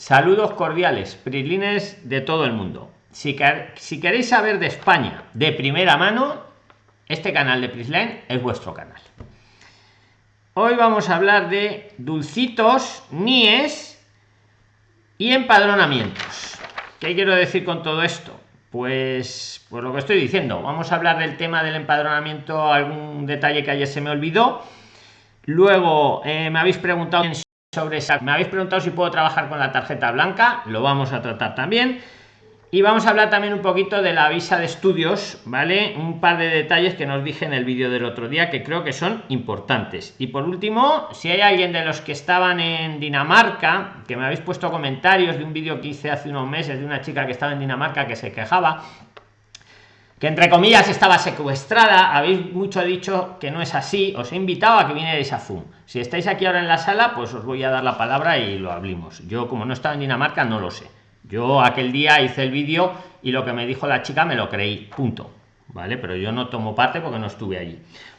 Saludos cordiales, prilines de todo el mundo. Si, queréis saber de España de primera mano, este canal de Prisline es vuestro canal. Hoy vamos a hablar de dulcitos, nies y empadronamientos. ¿Qué quiero decir con todo esto? Pues, pues lo que estoy diciendo. Vamos a hablar del tema del empadronamiento, algún detalle que ayer se me olvidó. Luego eh, me habéis preguntado sobre esa, me habéis preguntado si puedo trabajar con la tarjeta blanca, lo vamos a tratar también. Y vamos a hablar también un poquito de la visa de estudios, ¿vale? Un par de detalles que nos dije en el vídeo del otro día que creo que son importantes. Y por último, si hay alguien de los que estaban en Dinamarca, que me habéis puesto comentarios de un vídeo que hice hace unos meses de una chica que estaba en Dinamarca que se quejaba, que entre comillas estaba secuestrada, habéis mucho dicho que no es así, os he invitado a que vinierais a Zoom. Si estáis aquí ahora en la sala, pues os voy a dar la palabra y lo hablamos. Yo como no estaba en Dinamarca no lo sé. Yo aquel día hice el vídeo y lo que me dijo la chica me lo creí punto. Vale pero yo no tomo parte porque no estuve allí.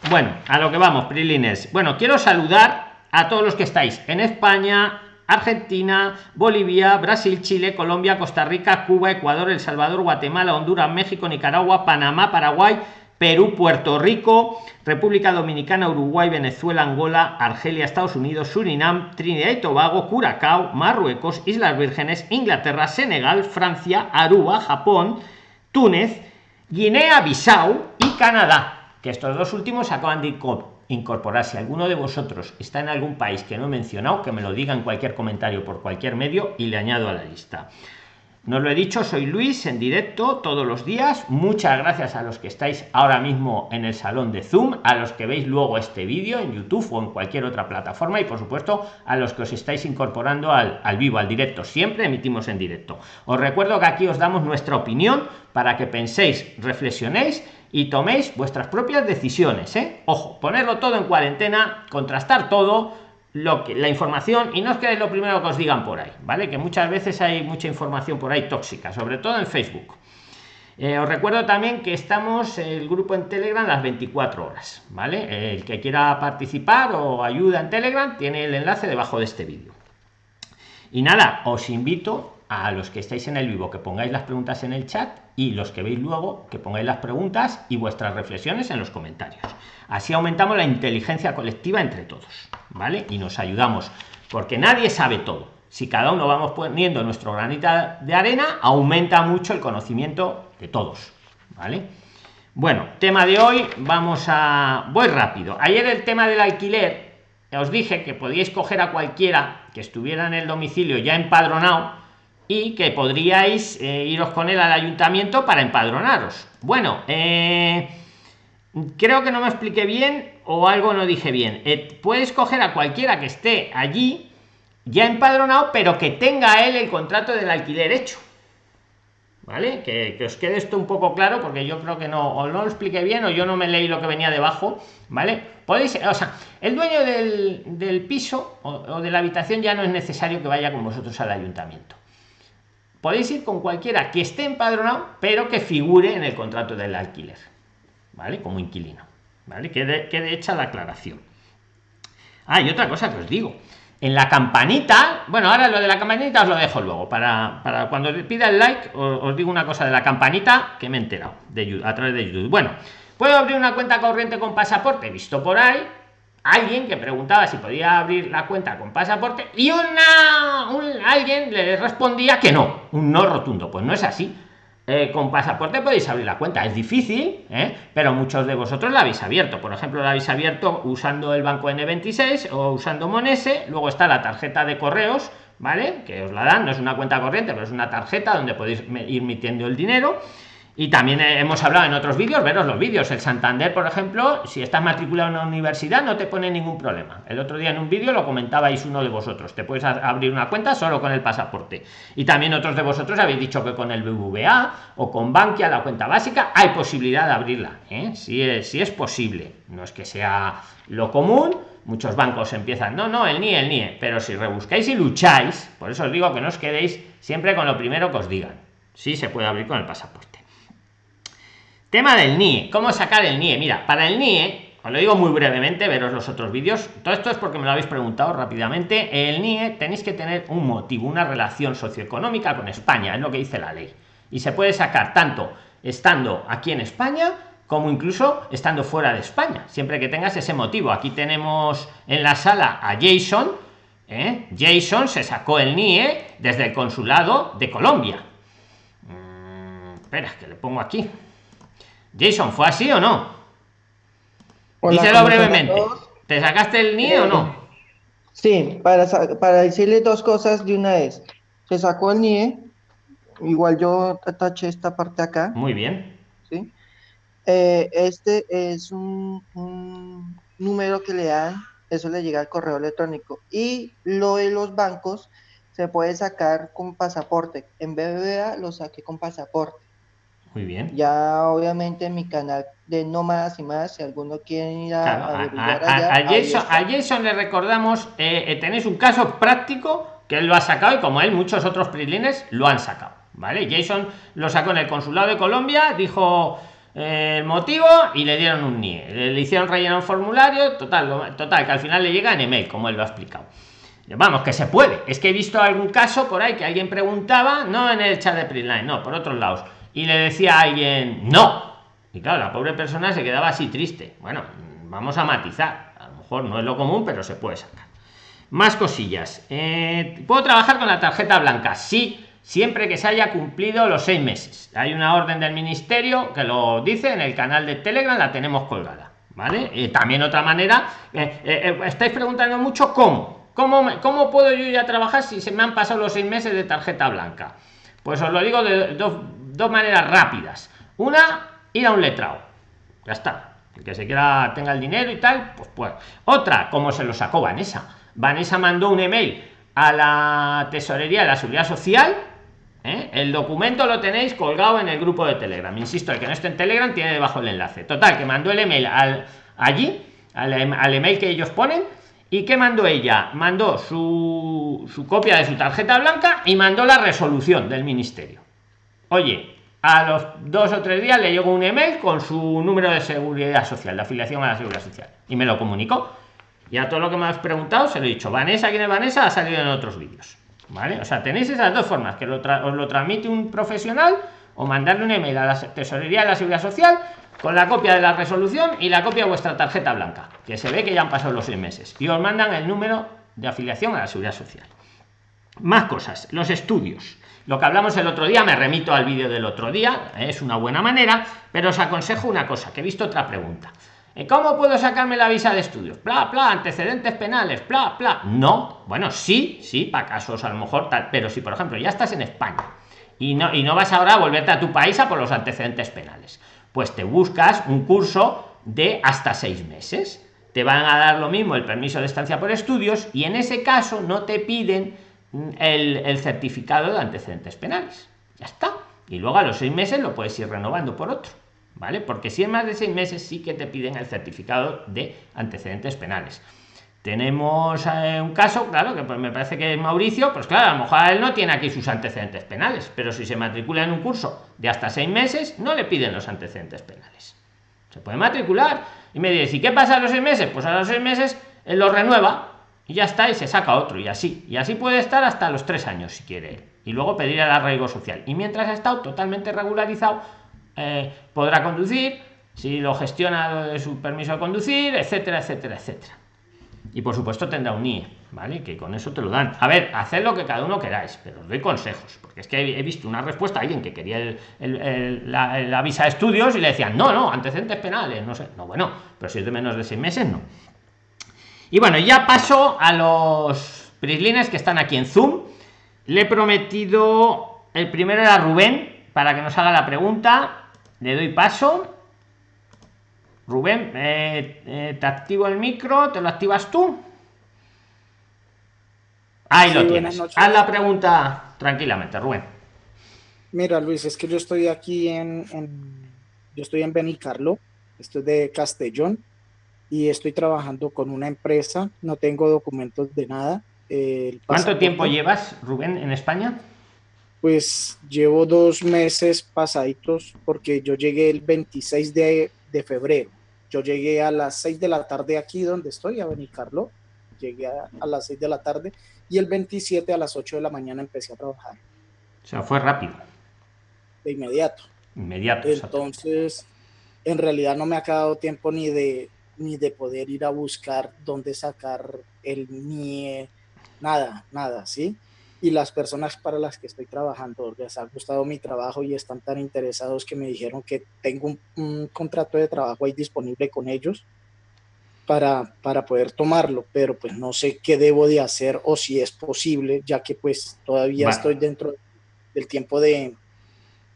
Bueno a lo que vamos prilines. Bueno quiero saludar a todos los que estáis en españa Argentina, Bolivia, Brasil, Chile, Colombia, Costa Rica, Cuba, Ecuador, El Salvador, Guatemala, Honduras, México, Nicaragua, Panamá, Paraguay, Perú, Puerto Rico, República Dominicana, Uruguay, Venezuela, Angola, Argelia, Estados Unidos, Surinam, Trinidad y Tobago, Curacao, Marruecos, Islas Vírgenes, Inglaterra, Senegal, Francia, Aruba, Japón, Túnez, Guinea-Bissau y Canadá, que estos dos últimos acaban de incorporar. Si alguno de vosotros está en algún país que no he mencionado, que me lo diga en cualquier comentario por cualquier medio y le añado a la lista. No lo he dicho, soy Luis en directo todos los días. Muchas gracias a los que estáis ahora mismo en el salón de Zoom, a los que veis luego este vídeo en YouTube o en cualquier otra plataforma y por supuesto a los que os estáis incorporando al, al vivo, al directo. Siempre emitimos en directo. Os recuerdo que aquí os damos nuestra opinión para que penséis, reflexionéis y toméis vuestras propias decisiones. ¿eh? Ojo, ponerlo todo en cuarentena, contrastar todo lo que la información y no es que es lo primero que os digan por ahí vale que muchas veces hay mucha información por ahí tóxica sobre todo en facebook eh, os recuerdo también que estamos el grupo en telegram las 24 horas vale el que quiera participar o ayuda en telegram tiene el enlace debajo de este vídeo y nada os invito a los que estáis en el vivo que pongáis las preguntas en el chat y los que veis luego que pongáis las preguntas y vuestras reflexiones en los comentarios. Así aumentamos la inteligencia colectiva entre todos vale y nos ayudamos porque nadie sabe todo. Si cada uno vamos poniendo nuestro granita de arena aumenta mucho el conocimiento de todos vale bueno tema de hoy vamos a voy rápido. Ayer el tema del alquiler os dije que podíais coger a cualquiera que estuviera en el domicilio ya empadronado y que podríais eh, iros con él al ayuntamiento para empadronaros. Bueno, eh, creo que no me expliqué bien o algo no dije bien. Eh, puedes coger a cualquiera que esté allí ya empadronado, pero que tenga él el contrato del alquiler hecho. ¿Vale? Que, os quede esto un poco claro porque yo creo que no, o no lo expliqué bien o yo no me leí lo que venía debajo, ¿vale? Podéis, o sea, el dueño del, piso o de la habitación ya no es necesario que vaya con vosotros al ayuntamiento podéis ir con cualquiera que esté empadronado pero que figure en el contrato del alquiler vale como inquilino vale quede, quede hecha la aclaración. Ah y otra cosa que os digo. En la campanita bueno ahora lo de la campanita os lo dejo luego. Para, para cuando pida el like os, digo una cosa de la campanita que me he enterado a través de youtube. Bueno puedo abrir una cuenta corriente con pasaporte visto por ahí alguien que preguntaba si podía abrir la cuenta con pasaporte y una alguien le respondía que no un no rotundo. Pues no es así. Eh, con pasaporte podéis abrir la cuenta. Es difícil ¿eh? pero muchos de vosotros la habéis abierto. Por ejemplo la habéis abierto usando el banco n26 o usando monese luego está la tarjeta de correos vale que os la dan. No es una cuenta corriente pero es una tarjeta donde podéis ir metiendo el dinero y también hemos hablado en otros vídeos, veros los vídeos. El Santander, por ejemplo, si estás matriculado en una universidad, no te pone ningún problema. El otro día en un vídeo lo comentabais uno de vosotros. Te puedes abrir una cuenta solo con el pasaporte. Y también otros de vosotros habéis dicho que con el BBVA o con Bankia, la cuenta básica, hay posibilidad de abrirla. ¿eh? Si, es, si es posible. No es que sea lo común. Muchos bancos empiezan, no, no, el NIE, el NIE. Pero si rebuscáis y lucháis, por eso os digo que no os quedéis siempre con lo primero que os digan. Sí se puede abrir con el pasaporte. Tema del NIE. ¿Cómo sacar el NIE? Mira, para el NIE os lo digo muy brevemente, veros los otros vídeos. Todo esto es porque me lo habéis preguntado rápidamente. El NIE tenéis que tener un motivo, una relación socioeconómica con España, es lo que dice la ley. Y se puede sacar tanto estando aquí en España como incluso estando fuera de España, siempre que tengas ese motivo. Aquí tenemos en la sala a Jason. ¿eh? Jason se sacó el NIE desde el consulado de Colombia. Mm, espera, que le pongo aquí. Jason, ¿fue así o no? Díselo brevemente. ¿Te sacaste el NIE o no? Sí, para, para decirle dos cosas de una vez. Se sacó el NIE, igual yo taché esta parte acá. Muy bien. ¿sí? Eh, este es un, número que le dan, eso le llega al correo electrónico. Y lo de los bancos se puede sacar con pasaporte. En BBVA lo saqué con pasaporte. Muy bien. Ya obviamente en mi canal de No Más y Más, si alguno quiere ir a, a, Jason, le recordamos, eh, eh, tenéis un caso práctico que él lo ha sacado y como él muchos otros prilines lo han sacado. ¿Vale? Jason lo sacó en el consulado de Colombia, dijo eh, el motivo y le dieron un NIE. Le, hicieron rellenar un formulario, total, total, que al final le llega en email, como él lo ha explicado. Vamos, que se puede. Es que he visto algún caso por ahí que alguien preguntaba, no en el chat de Prisline, no, por otros lados y le decía a alguien no y claro la pobre persona se quedaba así triste. Bueno vamos a matizar. A lo mejor no es lo común pero se puede sacar. Más cosillas. Eh, puedo trabajar con la tarjeta blanca sí siempre que se haya cumplido los seis meses. Hay una orden del ministerio que lo dice en el canal de telegram la tenemos colgada vale y también otra manera eh, eh, estáis preguntando mucho cómo. Cómo cómo puedo yo ya trabajar si se me han pasado los seis meses de tarjeta blanca pues os lo digo de dos dos maneras rápidas. Una, ir a un letrado. Ya está. El que se quiera tenga el dinero y tal, pues pues. Otra, como se lo sacó Vanessa. Vanessa mandó un email a la tesorería de la seguridad social. ¿eh? El documento lo tenéis colgado en el grupo de Telegram. Insisto, el que no esté en Telegram tiene debajo el enlace. Total, que mandó el email al, allí, al, em, al email que ellos ponen. ¿Y qué mandó ella? Mandó su, su copia de su tarjeta blanca y mandó la resolución del ministerio. Oye, a los dos o tres días le llegó un email con su número de seguridad social, de afiliación a la seguridad social, y me lo comunicó. Y a todo lo que me has preguntado se lo he dicho. Vanessa, ¿quién es Vanessa? Ha salido en otros vídeos. ¿Vale? O sea, tenéis esas dos formas, que lo os lo transmite un profesional o mandarle un email a la tesorería de la seguridad social con la copia de la resolución y la copia de vuestra tarjeta blanca, que se ve que ya han pasado los seis meses. Y os mandan el número de afiliación a la seguridad social. Más cosas, los estudios lo que hablamos el otro día me remito al vídeo del otro día es una buena manera pero os aconsejo una cosa que he visto otra pregunta eh, ¿Cómo puedo sacarme la visa de estudios? Bla, bla, antecedentes penales, bla, bla. No, bueno, sí, sí, para casos a lo mejor tal, pero si por ejemplo ya estás en España y no, y no vas ahora a volverte a tu país a por los antecedentes penales, pues te buscas un curso de hasta seis meses. Te van a dar lo mismo el permiso de estancia por estudios y en ese caso no te piden el, certificado de antecedentes penales. Ya está. Y luego a los seis meses lo puedes ir renovando por otro. ¿Vale? Porque si en más de seis meses sí que te piden el certificado de antecedentes penales. Tenemos eh, un caso, claro, que pues me parece que es Mauricio, pues claro, a lo mejor él no tiene aquí sus antecedentes penales, pero si se matricula en un curso de hasta seis meses, no le piden los antecedentes penales. Se puede matricular y me dice, ¿y qué pasa a los seis meses? Pues a los seis meses él lo renueva y ya está y se saca otro y así. Y así puede estar hasta los tres años si quiere. Y luego pedir el arraigo social. Y mientras ha estado totalmente regularizado eh, podrá conducir si lo gestiona de su permiso de conducir etcétera etcétera etcétera. Y por supuesto tendrá un NIE vale que con eso te lo dan. A ver haced lo que cada uno queráis pero os doy consejos porque es que he visto una respuesta a alguien que quería el, la, visa de estudios y le decían no no antecedentes penales no sé. No bueno pero si es de menos de seis meses no y bueno, ya paso a los prislines que están aquí en Zoom. Le he prometido, el primero era Rubén, para que nos haga la pregunta. Le doy paso. Rubén, eh, eh, te activo el micro, ¿te lo activas tú? Ahí lo tienes. Haz la pregunta tranquilamente, Rubén. Mira, Luis, es que yo estoy aquí en, yo estoy en Benicarlo, estoy de Castellón y estoy trabajando con una empresa, no tengo documentos de nada. ¿Cuánto tiempo llevas, Rubén, en España? Pues llevo dos meses pasaditos porque yo llegué el 26 de, de febrero. Yo llegué a las 6 de la tarde aquí donde estoy, a Benicarlo. Llegué a, a las 6 de la tarde y el 27 a las 8 de la mañana empecé a trabajar. O sea, fue rápido. De inmediato. Inmediato. Entonces, en realidad no me ha quedado tiempo ni de, ni de poder ir a buscar dónde sacar el NIE, nada, nada, ¿sí? Y las personas para las que estoy trabajando les ha gustado mi trabajo y están tan interesados que me dijeron que tengo un, un contrato de trabajo ahí disponible con ellos para, para poder tomarlo, pero pues no sé qué debo de hacer o si es posible, ya que pues todavía estoy dentro del tiempo de...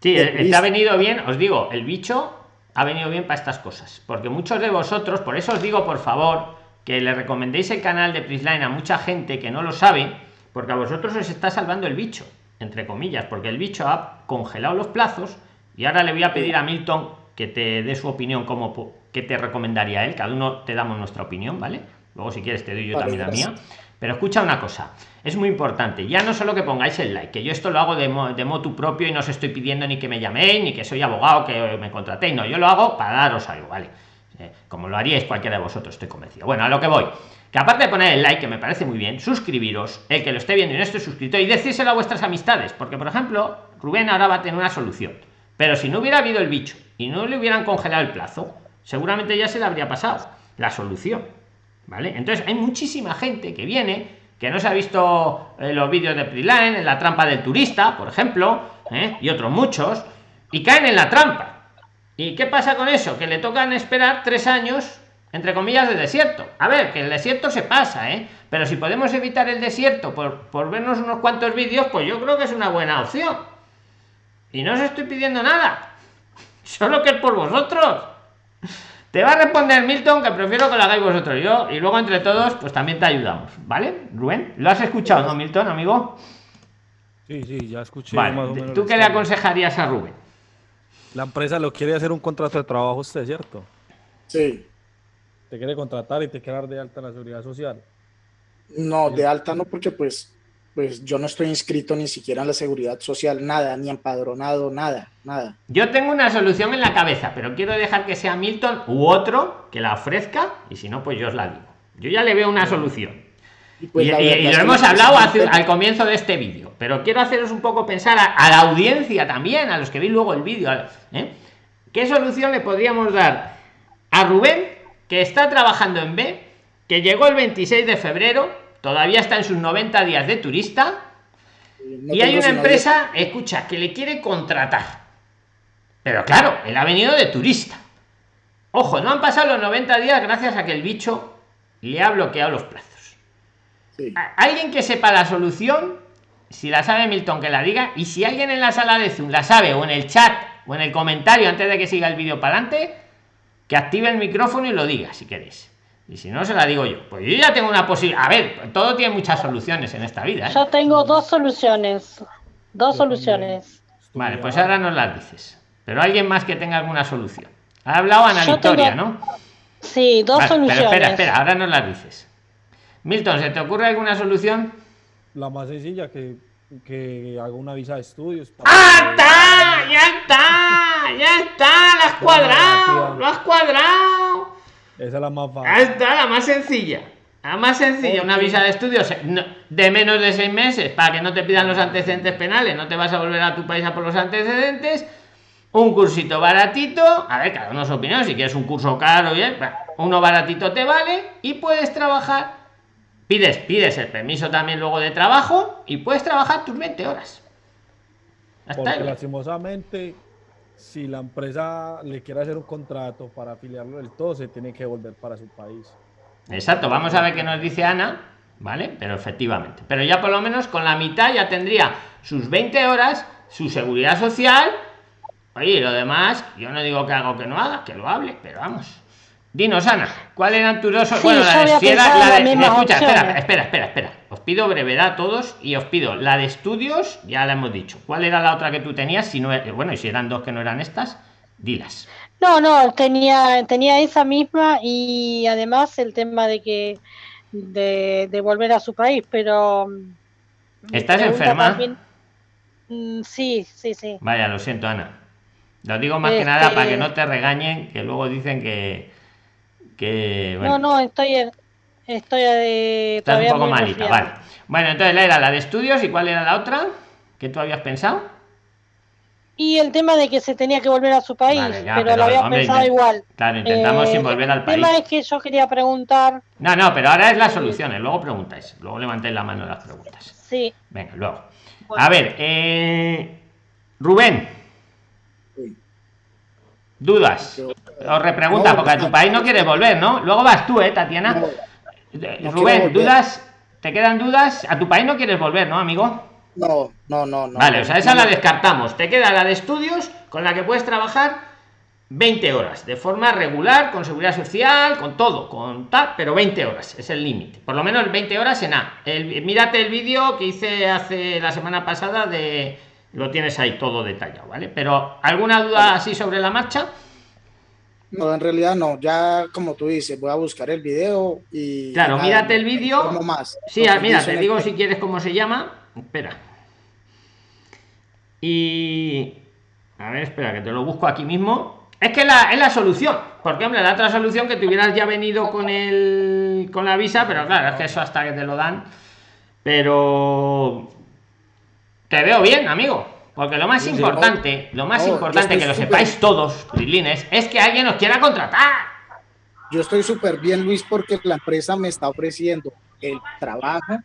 Sí, de turista. ha venido bien, os digo, el bicho ha venido bien para estas cosas. Porque muchos de vosotros, por eso os digo, por favor, que le recomendéis el canal de Prisline a mucha gente que no lo sabe, porque a vosotros os está salvando el bicho, entre comillas, porque el bicho ha congelado los plazos y ahora le voy a pedir a Milton que te dé su opinión como que te recomendaría él. Cada uno te damos nuestra opinión, ¿vale? Luego si quieres te doy yo Vale, también la mía. Pero escucha una cosa, es muy importante, ya no solo que pongáis el like, que yo esto lo hago de, mo- de motu propio y no os estoy pidiendo ni que me llaméis, ni que soy abogado, que me contratéis, no, yo lo hago para daros algo, ¿vale? Eh, como lo haríais cualquiera de vosotros, estoy convencido. Bueno, a lo que voy, que aparte de poner el like, que me parece muy bien, suscribiros, el que lo esté viendo y no esté suscrito, y decírselo a vuestras amistades, porque por ejemplo, Rubén ahora va a tener una solución, pero si no hubiera habido el bicho y no le hubieran congelado el plazo, seguramente ya se le habría pasado la solución. Entonces hay muchísima gente que viene, que no se ha visto eh, los vídeos de Preline, en la trampa del turista, por ejemplo, ¿eh? y otros muchos, y caen en la trampa. ¿Y qué pasa con eso? Que le tocan esperar tres años, entre comillas, de desierto. A ver, que el desierto se pasa, ¿eh? Pero si podemos evitar el desierto por, por vernos unos cuantos vídeos, pues yo creo que es una buena opción. Y no os estoy pidiendo nada. Solo que es por vosotros. Te va a responder Milton que prefiero que lo hagáis vosotros yo y luego entre todos pues también te ayudamos, ¿vale? Rubén, ¿lo has escuchado, no, Milton, amigo? Sí, sí, ya escuché Vale, más o menos. ¿tú qué le aconsejarías a Rubén? La empresa lo quiere hacer un contrato de trabajo usted, ¿cierto? Sí, Te quiere contratar y te quiere dar de alta en la seguridad social. no, de alta no, porque pues, pues yo no estoy inscrito ni siquiera en la seguridad social, nada, ni empadronado, nada, nada. Yo tengo una solución en la cabeza, pero quiero dejar que sea Milton u otro que la ofrezca y si no, pues yo os la digo. Yo ya le veo una solución. Y pues verdad lo hemos hablado hace- al comienzo de este vídeo, pero quiero haceros un poco pensar a, a la audiencia también, a los que veis luego el vídeo. ¿eh? ¿Qué solución le podríamos dar a Rubén, que está trabajando en B, que llegó el 26 de febrero, todavía está en sus 90 días de turista, no y hay una empresa, escucha, que le quiere contratar. Pero claro, él ha venido de turista. Ojo, no han pasado los 90 días gracias a que el bicho le ha bloqueado los plazos. 10, sí. A- Alguien que sepa la solución, si la sabe Milton, que la diga. Y si alguien en la sala de Zoom la sabe, o en el chat, o en el comentario antes de que siga el vídeo para adelante, que active el micrófono y lo diga, si queréis. Y si no, se la digo yo. Pues yo ya tengo una posibilidad. A ver, todo tiene muchas soluciones en esta vida. ¿eh? Yo tengo dos soluciones. Dos soluciones. Vale, pues ahora nos las dices. Pero alguien más que tenga alguna solución. Ha hablado Ana Yo Victoria, tengo ¿no? Sí, dos Vale, pero soluciones. espera, espera, ahora nos las dices. Milton, ¿se te ocurre alguna solución? La más sencilla, que, que haga una visa de estudios. para ¡Ah, está! ¡Ya está! ¡Ya está! ¡Lo has cuadrado! ¡Lo has cuadrado! Esa es la más fácil. está, la más sencilla. La más sencilla, una visa de estudios no- de menos de seis meses para que no te pidan los antecedentes penales, no te vas a volver a tu país a por los antecedentes. Un cursito baratito, a ver, cada uno su opinión, si quieres un curso caro, bien, uno baratito te vale y puedes trabajar. Pides, pides el permiso también luego de trabajo y puedes trabajar tus 20 horas. Ya está. Porque lastimosamente, si la empresa le quiere hacer un contrato para afiliarlo del todo, se tiene que volver para su país. Exacto, vamos a ver qué nos dice Ana, ¿vale? Pero efectivamente. Pero ya por lo menos con la mitad ya tendría sus 20 horas, su seguridad social. Oye, y lo demás, yo no digo que haga o que no haga, que lo hable, pero vamos. Dinos, Ana, ¿cuáles eran tus dos? Sí, bueno, yo la de era- pensado la de- escucha, espera, opciones. espera, espera, espera. Pido brevedad a todos y os pido la de estudios, ya la hemos dicho. ¿Cuál era la otra que tú tenías? Si no, bueno, y si eran dos que no eran estas, dilas. No, no, tenía, tenía esa misma y además el tema de que de, de volver a su país, pero mm, ¿Estás enferma? también- Mm, sí, sí, sí. Vaya, lo siento, Ana. Lo digo más que nada Este- para que no te regañen, que luego dicen que, Que, No, no, estoy, estoy eh, Estás un poco malita, vale. Bueno, entonces era la de estudios y cuál era la otra que tú habías pensado. Y el tema de que se tenía que volver a su país, pero, lo había pensado igual. Claro, intentamos sin volver al país. El tema es que yo quería preguntar. No, no, pero ahora es las soluciones, luego preguntáis, luego levantéis la mano las preguntas. Sí. Venga, luego. A ver, eh, Rubén. ¿Dudas? Os repregunta, porque a tu país no quieres volver, ¿no? Luego vas tú, ¿eh, Tatiana? Rubén, ¿dudas? ¿Te quedan dudas? A tu país no quieres volver, ¿no, amigo? No, no, no, no. Vale, o sea, esa la descartamos. Te queda la de estudios con la que puedes trabajar 20 horas de forma regular, con seguridad social, con todo, con tal, pero 20 horas es el límite. Por lo menos 20 horas en A. El, mírate el vídeo que hice hace la semana pasada de lo tienes ahí todo detallado, ¿vale? Pero ¿alguna duda así sobre la marcha? No, en realidad no. Ya como tú dices, voy a buscar el video y. Claro, mírate el vídeo. Más. Sí, mira, te digo si quieres cómo se llama. Espera. Y. A ver, espera, que te lo busco aquí mismo. Es que la, es la solución. Porque, hombre, la otra solución que te hubieras ya venido con el. con la visa, pero claro, es que eso hasta que te lo dan. Pero. Te veo bien, amigo. Porque lo más importante, lo más importante que lo sepáis todos, Prilines, es que alguien nos quiera contratar. Yo estoy súper bien, Luis, porque la empresa me está ofreciendo el trabajo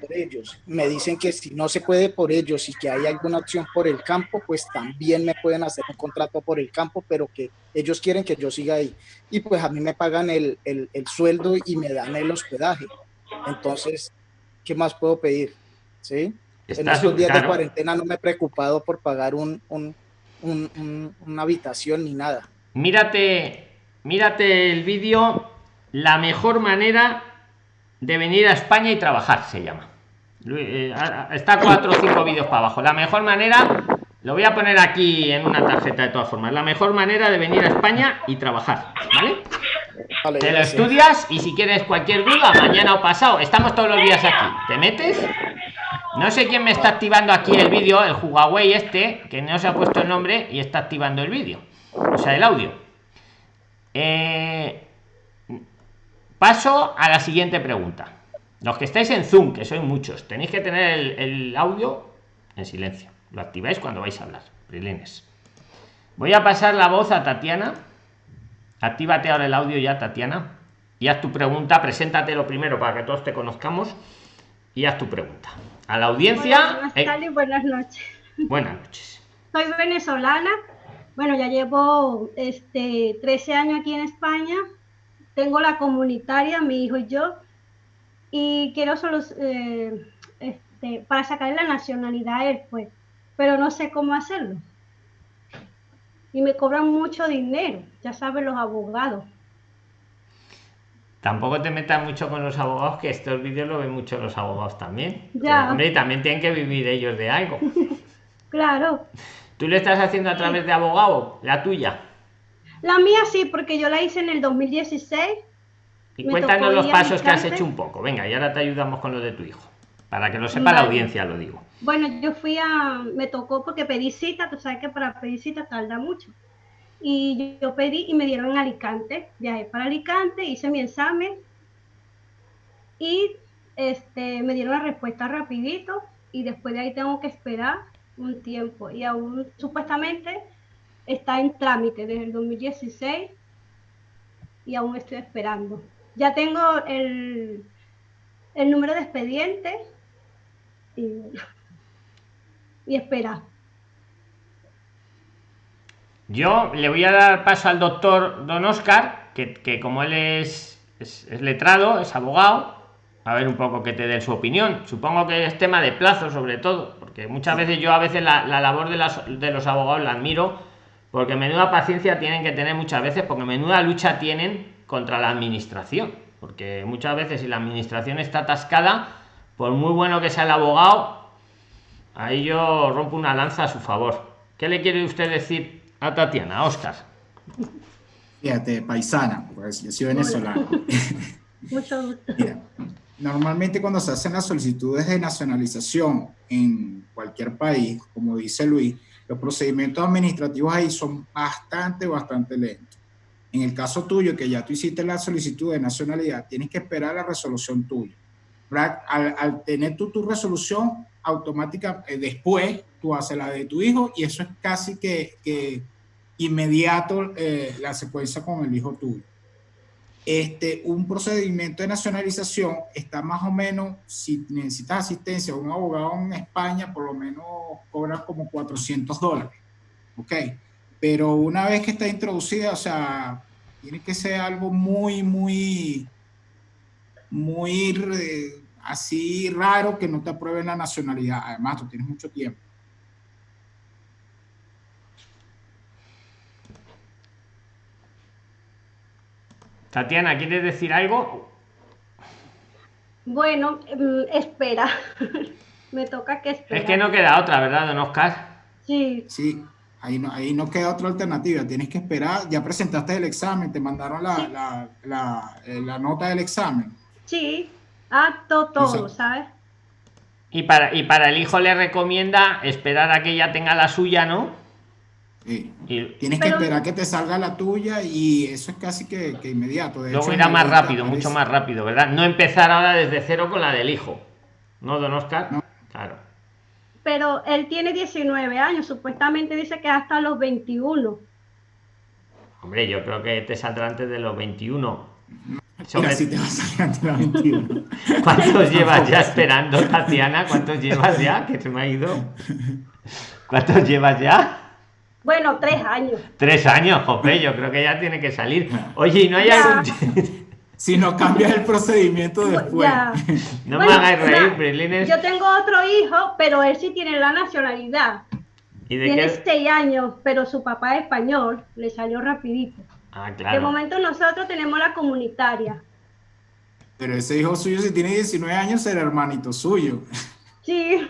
por ellos. Me dicen que si no se puede por ellos y que hay alguna opción por el campo, pues también me pueden hacer un contrato por el campo, pero que ellos quieren que yo siga ahí. Y pues a mí me pagan el, el, el sueldo y me dan el hospedaje. Entonces, ¿qué más puedo pedir? ¿Sí? En estos días de cuarentena no me he preocupado por pagar un, una habitación ni nada. Mírate, mírate el vídeo, la mejor manera de venir a España y trabajar, se llama. Eh, está cuatro o cinco vídeos para abajo. La mejor manera, lo voy a poner aquí en una tarjeta de todas formas, la mejor manera de venir a España y trabajar, ¿vale? te lo estudias y si quieres cualquier duda, mañana o pasado, estamos todos los días aquí. ¿Te metes? No sé quién me está activando aquí el vídeo, el Huawei este, que no se ha puesto el nombre y está activando el vídeo, o sea, el audio. Eh, paso a la siguiente pregunta. Los que estáis en Zoom, que sois muchos, tenéis que tener el, audio en silencio. Lo activáis cuando vais a hablar. Prilines. Voy a pasar la voz a Tatiana. Actívate ahora el audio ya, Tatiana. Y haz tu pregunta. Preséntate lo primero para que todos te conozcamos. Y haz tu pregunta a la audiencia. Buenas eh, tardes, buenas noches. Buenas noches. Soy venezolana. Bueno, ya llevo este 13 años aquí en España. Tengo la comunitaria, mi hijo y yo. Y quiero solo eh, este, para sacarle la nacionalidad a él, pues. Pero no sé cómo hacerlo. Y me cobran mucho dinero, ya saben los abogados. Tampoco te metas mucho con los abogados, que estos vídeos lo ven mucho los abogados también. Ya. hombre, también tienen que vivir ellos de algo. claro. ¿Tú le estás haciendo a través de abogado, la tuya? La mía sí, porque yo la hice en el 2016. Y cuéntanos los pasos que has hecho un poco. Venga, y ahora te ayudamos con lo de tu hijo. Para que lo sepa la audiencia, lo digo. Bueno, yo fui a. Me tocó porque pedí cita, tú sabes que para pedir cita tarda mucho y yo pedí y me dieron Alicante, viajé para Alicante, hice mi examen y este, me dieron la respuesta rapidito y después de ahí tengo que esperar un tiempo y aún supuestamente está en trámite desde el 2016 y aún estoy esperando. Ya tengo el, el número de expediente y, y espera. Yo le voy a dar paso al doctor Don Oscar, que, como él es, letrado, es abogado, a ver un poco que te dé su opinión. Supongo que es tema de plazo, sobre todo, porque muchas veces yo a veces la, labor de, de los abogados la admiro, porque menuda paciencia tienen que tener muchas veces, porque menuda lucha tienen contra la administración. Porque muchas veces si la administración está atascada, por muy bueno que sea el abogado, ahí yo rompo una lanza a su favor. ¿Qué le quiere usted decir a Tatiana, Oscar. Fíjate, paisana, pues yo soy venezolano. Mucho normalmente cuando se hacen las solicitudes de nacionalización en cualquier país, como dice Luis, los procedimientos administrativos ahí son bastante, bastante lentos. En el caso tuyo, que ya tú hiciste la solicitud de nacionalidad, tienes que esperar la resolución tuya. Al, tener tú tu resolución automática, eh, después tú haces la de tu hijo y eso es casi que, inmediato eh, la secuencia con el hijo tuyo. Este, un procedimiento de nacionalización está más o menos, si necesitas asistencia de un abogado en España, por lo menos cobra como 400 dólares. ¿Ok? Pero una vez que está introducida, o sea, tiene que ser algo muy, muy, muy eh, así raro que no te aprueben la nacionalidad. Además, tú tienes mucho tiempo. Tatiana, ¿quieres decir algo? Bueno, mm, espera. Me toca que esperar. Es que no queda otra, ¿verdad, don Oscar? Sí. Sí, ahí no, ahí no queda otra alternativa. Tienes que esperar. Ya presentaste el examen, te mandaron la, eh, nota del examen. Sí, acto todo, ¿sabes? Y para, y para el hijo le recomienda esperar a que ella tenga la suya, ¿no? Tienes que esperar que te salga la tuya y eso es casi que, inmediato. De Luego irá más rápido, mucho más rápido, ¿verdad? No empezar ahora desde cero con la del hijo. ¿No, don Oscar? Claro. Pero él tiene 19 años, supuestamente dice que hasta los 21. Hombre, yo creo que te saldrá antes de los 21. si te vas a antes de los 21. ¿Cuántos llevas ya esperando, Tatiana? ¿Cuántos llevas ya? Que se me ha ido. ¿Cuántos llevas ya? Bueno, tres años. Tres años, Jope, yo creo que ya tiene que salir. Oye, ¿y no hay algún... si no cambias el procedimiento después. no me hagáis reír, Brilines. Yo tengo otro hijo, pero él sí tiene la nacionalidad. ¿Y de tiene seis años, pero su papá es español, le salió rapidito. Ah, claro. De momento nosotros tenemos la comunitaria. Pero ese hijo suyo, si tiene 19 años, será hermanito suyo. Sí,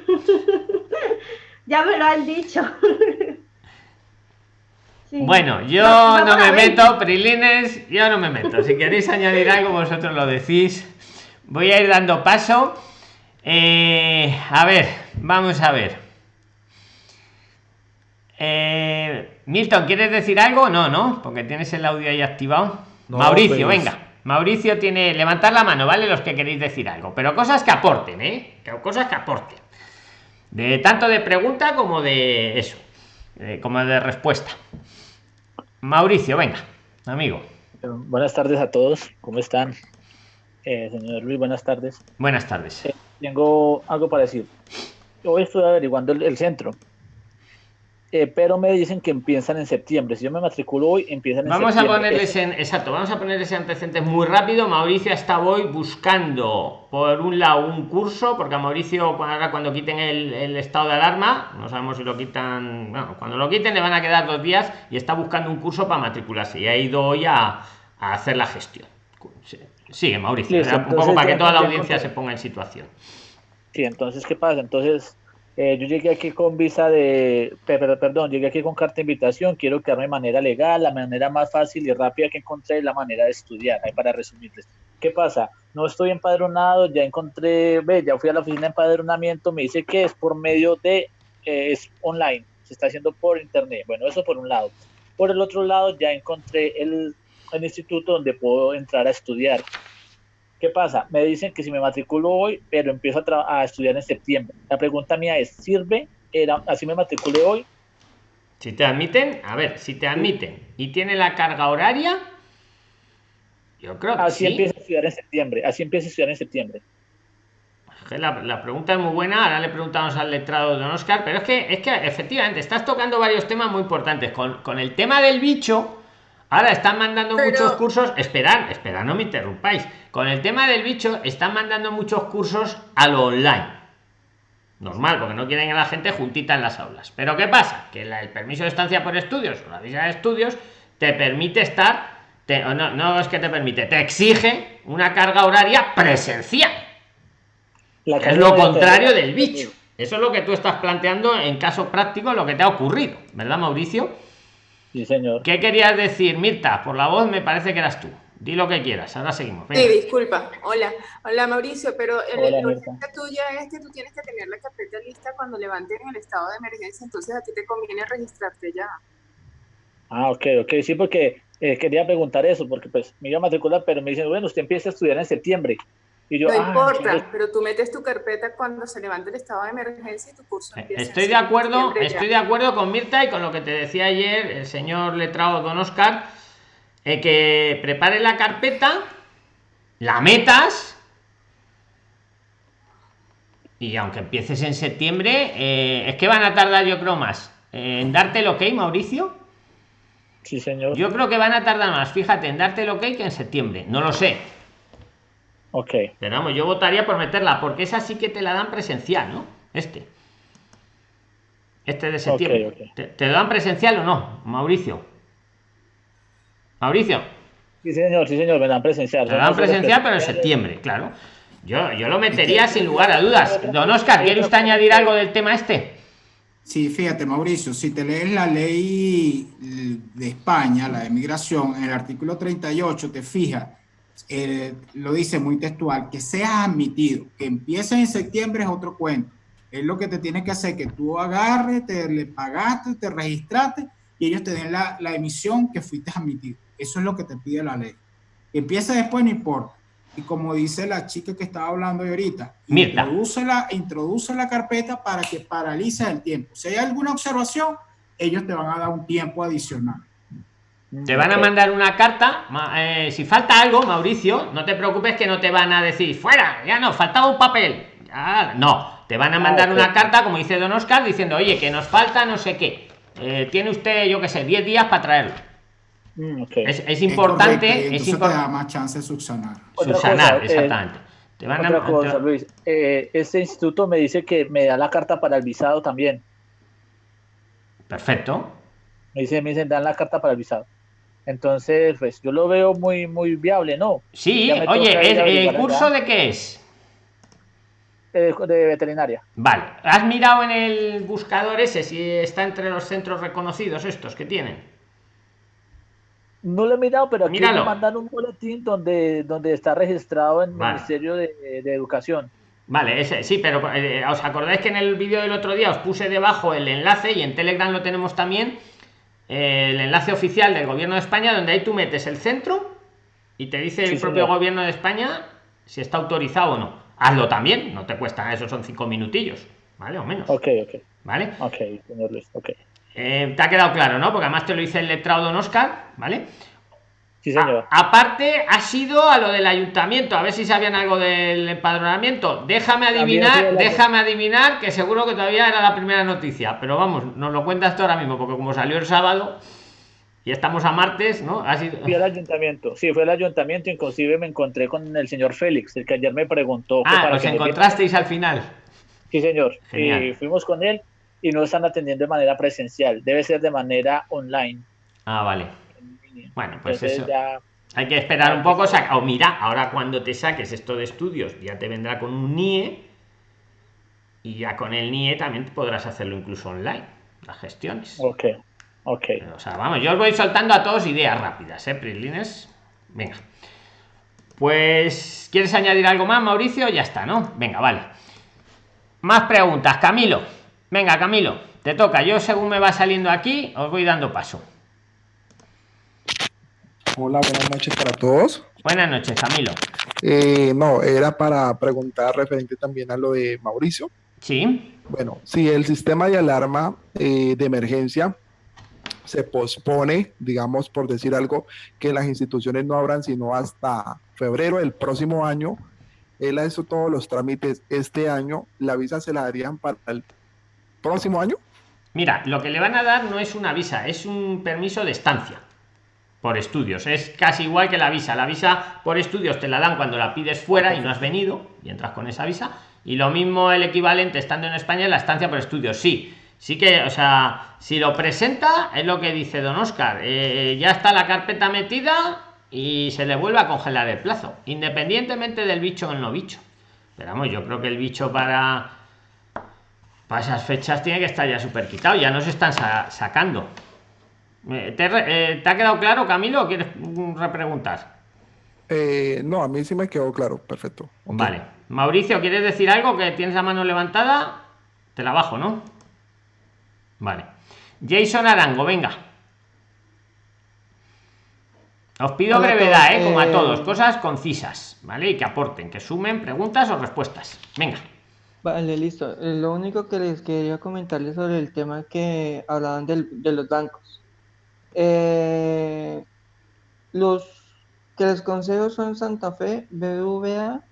ya me lo han dicho. Bueno, yo no, me meto, Prilines, yo no me meto. Si queréis añadir algo, vosotros lo decís. Voy a ir dando paso. Eh, a ver, vamos a ver. Eh, Milton, ¿quieres decir algo? No, no, porque tienes el audio ahí activado. Mauricio, pues- venga. Mauricio tiene. Levantar la mano, ¿vale? Los que queréis decir algo. Pero cosas que aporten, ¿eh? Cosas que aporten. De tanto de pregunta como de eso. como de respuesta. Mauricio, venga, amigo. Buenas tardes a todos, ¿cómo están? Eh, señor Luis, buenas tardes. Buenas tardes. Eh, tengo algo para decir. Hoy estoy averiguando el centro eh, pero me dicen que empiezan en septiembre. Si yo me matriculo hoy, empiezan en vamos septiembre. Vamos a ponerles en, exacto, vamos a ponerles antecedentes muy rápido. Mauricio está hoy buscando, por un lado, un curso, porque a Mauricio, ahora cuando quiten el, estado de alarma, no sabemos si lo quitan, bueno, cuando lo quiten le van a quedar dos días y está buscando un curso para matricularse. Y ha ido hoy a, hacer la gestión. Sigue, Mauricio, un poco para que toda la audiencia se ponga en situación. Sí, entonces, ¿qué pasa? Entonces, eh, yo llegué aquí con visa de, perdón, llegué aquí con carta de invitación, quiero quedarme de manera legal, la manera más fácil y rápida que encontré es la manera de estudiar, para resumirles. ¿Qué pasa? No estoy empadronado, ya encontré, ve, ya fui a la oficina de empadronamiento, me dice que es por medio de, eh, es online, se está haciendo por internet. Bueno, eso por un lado. Por el otro lado, ya encontré el, el instituto donde puedo entrar a estudiar. ¿Qué pasa? Me dicen que si me matriculo hoy, pero empiezo a, estudiar en septiembre. La pregunta mía es, ¿sirve? Era, así me matriculé hoy. Si te admiten, a ver, si te admiten y tiene la carga horaria, yo creo que así empieza a estudiar en septiembre. Así empieza a estudiar en septiembre. La, pregunta es muy buena. Ahora le preguntamos al letrado de Don Oscar, pero es que, es que efectivamente estás tocando varios temas muy importantes. Con, con el tema del bicho, Ahora están mandando muchos cursos. Esperad, esperad, no me interrumpáis. Con el tema del bicho, están mandando muchos cursos a lo online. Normal, porque no quieren a la gente juntita en las aulas. Pero ¿qué pasa? Que el permiso de estancia por estudios o la visa de estudios te permite estar. no, no es que te permite, te exige una carga horaria presencial. es lo contrario del bicho. Eso es lo que tú estás planteando en caso práctico, lo que te ha ocurrido, ¿verdad, Mauricio? Sí, señor. ¿Qué querías decir, Mirta? Por la voz me parece que eras tú. Di lo que quieras, ahora seguimos. Sí, disculpa. Hola, hola Mauricio, pero el urgente tuya es que tú tienes que tener la carpeta lista cuando levanten el estado de emergencia, entonces a ti te conviene registrarte ya. Ah, ok, ok, sí, porque eh, quería preguntar eso, porque pues me iba a matricular, pero me dicen, bueno, usted empieza a estudiar en septiembre. Y yo, no ah, importa, pero tú metes tu carpeta cuando se levanta el estado de emergencia y tu curso empieza. Estoy de acuerdo, estoy de acuerdo con Mirta y con lo que te decía ayer el señor letrado Don Oscar, eh, que prepare la carpeta, la metas y aunque empieces en septiembre, eh, es que van a tardar yo creo más en darte el ok, Mauricio. Sí, señor. Yo creo que van a tardar más, fíjate, en darte el ok que en septiembre. No lo sé. Ok. Pero vamos, yo votaría por meterla, porque esa sí que te la dan presencial, ¿no? Este. Este de septiembre. ¿Te, ¿Te, dan presencial o no, Mauricio? Mauricio. Sí, señor, sí, señor, me dan presencial. Me dan presencial, pero en septiembre, claro. Yo, yo lo metería sin lugar a dudas. Don Oscar, ¿quiere usted añadir algo del tema este? Sí, fíjate, Mauricio, si te lees la ley de España, la de migración, en el artículo 38 te fijas, eh, lo dice muy textual, que seas admitido, que empiece en septiembre es otro cuento. Es lo que te tiene que hacer, que tú agarres, te le pagaste, te registraste y ellos te den la, la emisión que fuiste admitido. Eso es lo que te pide la ley. Que empiece después no importa y como dice la chica que estaba hablando ahorita, introduce la, introduce la carpeta para que paralice el tiempo. Si hay alguna observación, ellos te van a dar un tiempo adicional. Te van a mandar una carta. Eh, si falta algo, Mauricio, no te preocupes que no te van a decir fuera, ya no, faltaba un papel. no, te van a mandar una carta, como dice Don Oscar, diciendo, oye, que nos falta no sé qué. Eh, tiene usted, yo qué sé, 10 días para traerlo. Mm, es, importante. Es, da más chance de subsanar. Subsanar, eh, exactamente. Te van otra a, cosa, Luis. Eh, este instituto me dice que me da la carta para el visado también. Perfecto. Me dice, me dicen, dan la carta para el visado. Entonces, pues yo lo veo muy, muy viable, ¿no? Sí, oye, ¿el curso de qué es? de veterinaria. Vale. ¿Has mirado en el buscador ese si está entre los centros reconocidos estos que tienen? No lo he mirado, pero aquí me mandan un boletín donde, donde está registrado en el Ministerio de, Educación. Vale, ese, sí, pero eh, os acordáis que en el vídeo del otro día os puse debajo el enlace y en Telegram lo tenemos también, el enlace oficial del gobierno de España, donde ahí tú metes el centro y te dice el propio gobierno de España si está autorizado o no. Hazlo también, no te cuesta, eso son cinco minutillos, ¿vale? O menos. Ok, ok. ¿Vale? Ok, señor Luis, ok. Eh, te ha quedado claro, ¿no? Porque además te lo dice el letrado Don Oscar, ¿vale? Sí, señor. aparte, ha sido a lo del ayuntamiento, a ver si sabían algo del empadronamiento. Déjame adivinar, déjame adivinar, que seguro que todavía era la primera noticia, pero vamos, nos lo cuentas tú ahora mismo, porque como salió el sábado y estamos a martes, ¿no? Ha sido... Fui al ayuntamiento, sí, fue el ayuntamiento, inclusive me encontré con el señor Félix, el que ayer me preguntó. Ah, os encontrasteis al final. Sí, señor. Y fuimos con él y no están atendiendo de manera presencial, debe ser de manera online. Ah, vale. Bueno, pues eso. Hay que esperar un poco, o mira, ahora cuando te saques esto de estudios, ya te vendrá con un NIE y ya con el NIE también podrás hacerlo incluso online, las gestiones. Ok, ok. O sea, vamos, yo os voy soltando a todos ideas rápidas, ¿eh, Prislines? Venga. Pues, ¿quieres añadir algo más, Mauricio? Ya está, ¿no? Venga, vale. Más preguntas, Camilo. Venga, Camilo, te toca. Yo según me va saliendo aquí, os voy dando paso. Hola, buenas noches para todos. Buenas noches, Camilo. Eh, no, era para preguntar referente también a lo de Mauricio. Sí. Bueno, si el sistema de alarma eh, de emergencia se pospone, digamos, por decir algo, que las instituciones no abran sino hasta febrero del próximo año, él ha hecho todos los trámites este año, la visa se la darían para el próximo año? Mira, lo que le van a dar no es una visa, es un permiso de estancia por estudios. Es casi igual que la visa. La visa por estudios te la dan cuando la pides fuera y no has venido y entras con esa visa. Y lo mismo el equivalente estando en España la estancia por estudios. Sí, sí que, o sea, si lo presenta, es lo que dice don Oscar. Eh, ya está la carpeta metida y se le vuelve a congelar el plazo, independientemente del bicho o no bicho. Pero vamos, yo creo que el bicho para para esas fechas tiene que estar ya súper quitado, ya nos están sacando. Eh, ¿Te, ha quedado claro, Camilo, o quieres repreguntar? Eh, no, a mí sí me quedó claro, perfecto. Vale. Mauricio, ¿quieres decir algo? Que tienes la mano levantada. Te la bajo, ¿no? Vale. Jason Arango, venga. Os pido brevedad, ¿eh? como a todos, cosas concisas, ¿vale? Y que aporten, que sumen preguntas o respuestas. Venga. Vale, listo. Eh, lo único que les quería comentarles sobre el tema que hablaban del, de los bancos. Eh, los que les consejo son Santa Fe, BBVA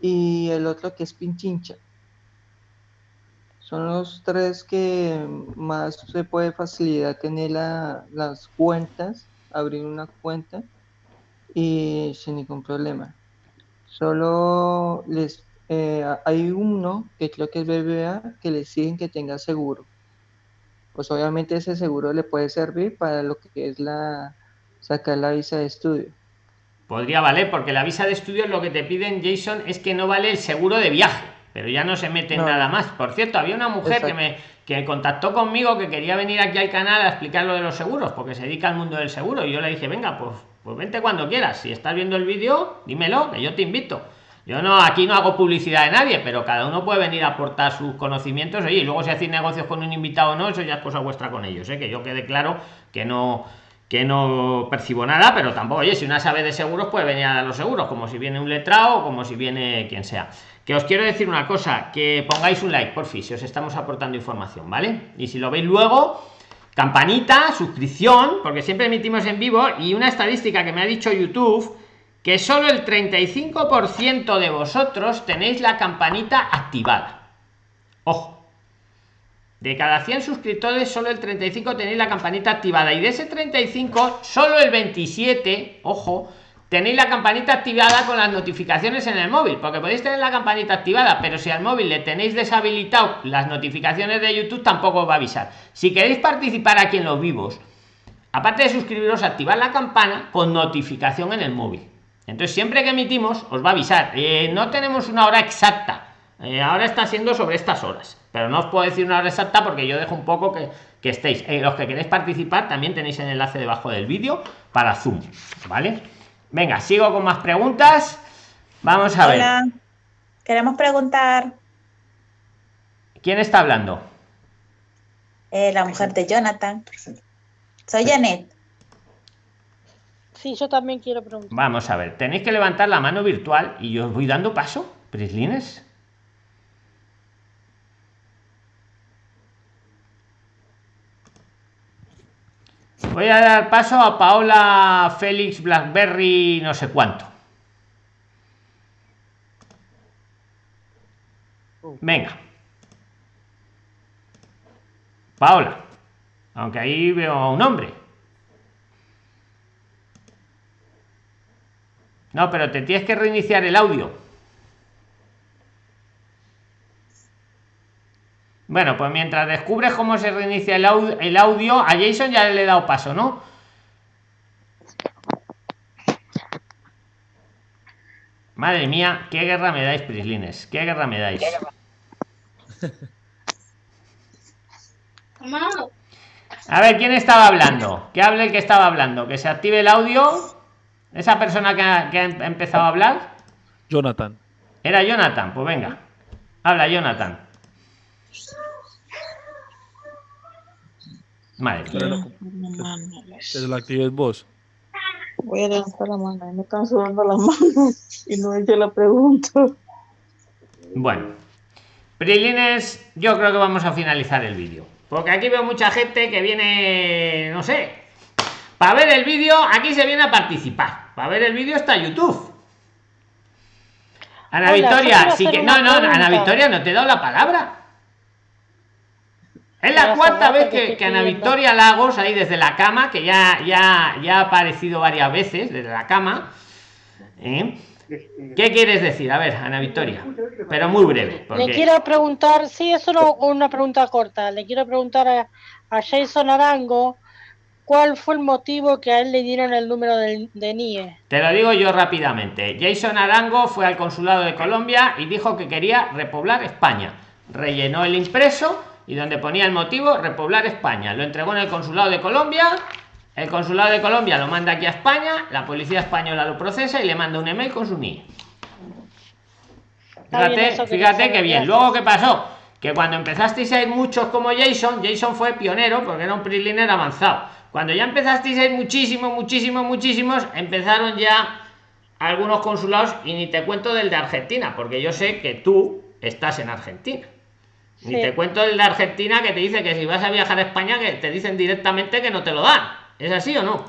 y el otro que es Pinchincha. Son los tres que más se puede facilitar tener las cuentas, abrir una cuenta y sin ningún problema. Solo les eh, hay uno que creo que es BBA que le siguen que tenga seguro. Pues obviamente ese seguro le puede servir para lo que es la sacar la visa de estudio. Podría valer, porque la visa de estudio lo que te piden, Jason, es que no vale el seguro de viaje, pero ya no se mete nada más. Por cierto, había una mujer que me que contactó conmigo que quería venir aquí al canal a explicar lo de los seguros, porque se dedica al mundo del seguro. Y yo le dije, venga, pues, pues vente cuando quieras. Si estás viendo el vídeo, dímelo, que yo te invito. Yo no, aquí no hago publicidad de nadie, pero cada uno puede venir a aportar sus conocimientos. y luego si hacéis negocios con un invitado o no, eso ya es cosa vuestra con ellos. ¿eh? Que yo quede claro que no que no percibo nada, pero tampoco, oye, si una sabe de seguros, puede venir a los seguros, como si viene un letrado o como si viene quien sea. Que os quiero decir una cosa, que pongáis un like, por fin, si os estamos aportando información, ¿vale? Y si lo veis luego, campanita, suscripción, porque siempre emitimos en vivo, y una estadística que me ha dicho YouTube que solo el 35% de vosotros tenéis la campanita activada. Ojo. De cada 100 suscriptores, solo el 35 tenéis la campanita activada. Y de ese 35, solo el 27, ojo, tenéis la campanita activada con las notificaciones en el móvil. Porque podéis tener la campanita activada, pero si al móvil le tenéis deshabilitado las notificaciones de YouTube, tampoco os va a avisar. Si queréis participar aquí en los vivos, aparte de suscribiros, activar la campana con notificación en el móvil entonces, siempre que emitimos, os va a avisar. Eh, no tenemos una hora exacta. Eh, ahora está siendo sobre estas horas. Pero no os puedo decir una hora exacta porque yo dejo un poco que, que estéis. Eh, los que queréis participar, también tenéis el enlace debajo del vídeo para Zoom. ¿Vale? Venga, sigo con más preguntas. Vamos a Hola. ver. Queremos preguntar. ¿Quién está hablando? la mujer de Jonathan. Soy Janet. Sí, yo también quiero preguntar. Vamos a ver, tenéis que levantar la mano virtual y yo os voy dando paso, Prislines. Voy a dar paso a Paola Félix Blackberry, no sé cuánto. Venga. Paola. Aunque ahí veo a un hombre. No, pero te tienes que reiniciar el audio. Bueno, pues mientras descubres cómo se reinicia el audio, el audio a Jason ya le he dado paso, ¿no? Madre mía, qué guerra me dais, Prislines. Qué guerra me dais. A ver, ¿quién estaba hablando? Que hable el que estaba hablando. Que se active el audio. Esa persona que ha, empezado a hablar. Jonathan. Era Jonathan, pues venga. Habla, Jonathan. Madre Es la actividad vos. Voy a levantar la mano. Me están sudando las manos y no he hecho la pregunta. Bueno. Prilines, yo creo que vamos a finalizar el vídeo. Porque aquí veo mucha gente que viene, no sé, para ver el vídeo, aquí se viene a participar. Para ver el vídeo está YouTube. Ana Victoria, sí que. No, no, Ana Victoria, no te he dado la palabra. Es la cuarta vez que, Ana Victoria Lagos, ahí desde la cama, que ya, ya, ya ha aparecido varias veces desde la cama. ¿eh? ¿Qué quieres decir? A ver, Ana Victoria, pero muy breve. Le quiero preguntar, sí, es solo una pregunta corta. Le quiero preguntar a, a Jason Arango ¿Cuál fue el motivo que a él le dieron el número de, NIE? Te lo digo yo rápidamente. Jason Arango fue al consulado de Colombia y dijo que quería repoblar España. Rellenó el impreso y donde ponía el motivo, repoblar España. Lo entregó en el consulado de Colombia. El consulado de Colombia lo manda aquí a España. La policía española lo procesa y le manda un email con su NIE. Fíjate, fíjate que bien. Luego, ¿qué pasó? Que cuando empezasteis a ir muchos como Jason, Jason fue pionero porque era un PRIXLINER avanzado Cuando ya empezasteis a ir muchísimos, muchísimos, muchísimos, empezaron ya algunos consulados y ni te cuento del de Argentina, porque yo sé que tú estás en Argentina. Ni te cuento el de Argentina que te dice que si vas a viajar a España, que te dicen directamente que no te lo dan. ¿Es así o no?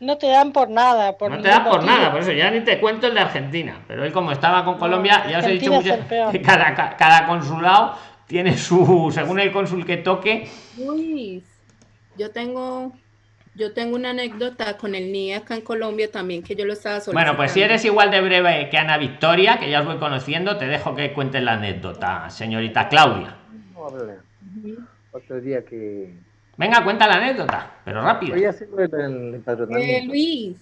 No te dan por nada. Por no te dan por nada, por eso ya ni te cuento el de Argentina. Pero él como estaba con Colombia, ya os he dicho mucho, que cada, cada consulado tiene su, según el cónsul que toque. Luis, yo tengo yo tengo una anécdota con el NIE acá en Colombia también que yo lo estaba solicitando. Bueno, pues si eres igual de breve que Ana Victoria, que ya os voy conociendo, te dejo que cuentes la anécdota, señorita Claudia. Otro día que... Venga, cuenta la anécdota, pero rápido. Eh, Luis,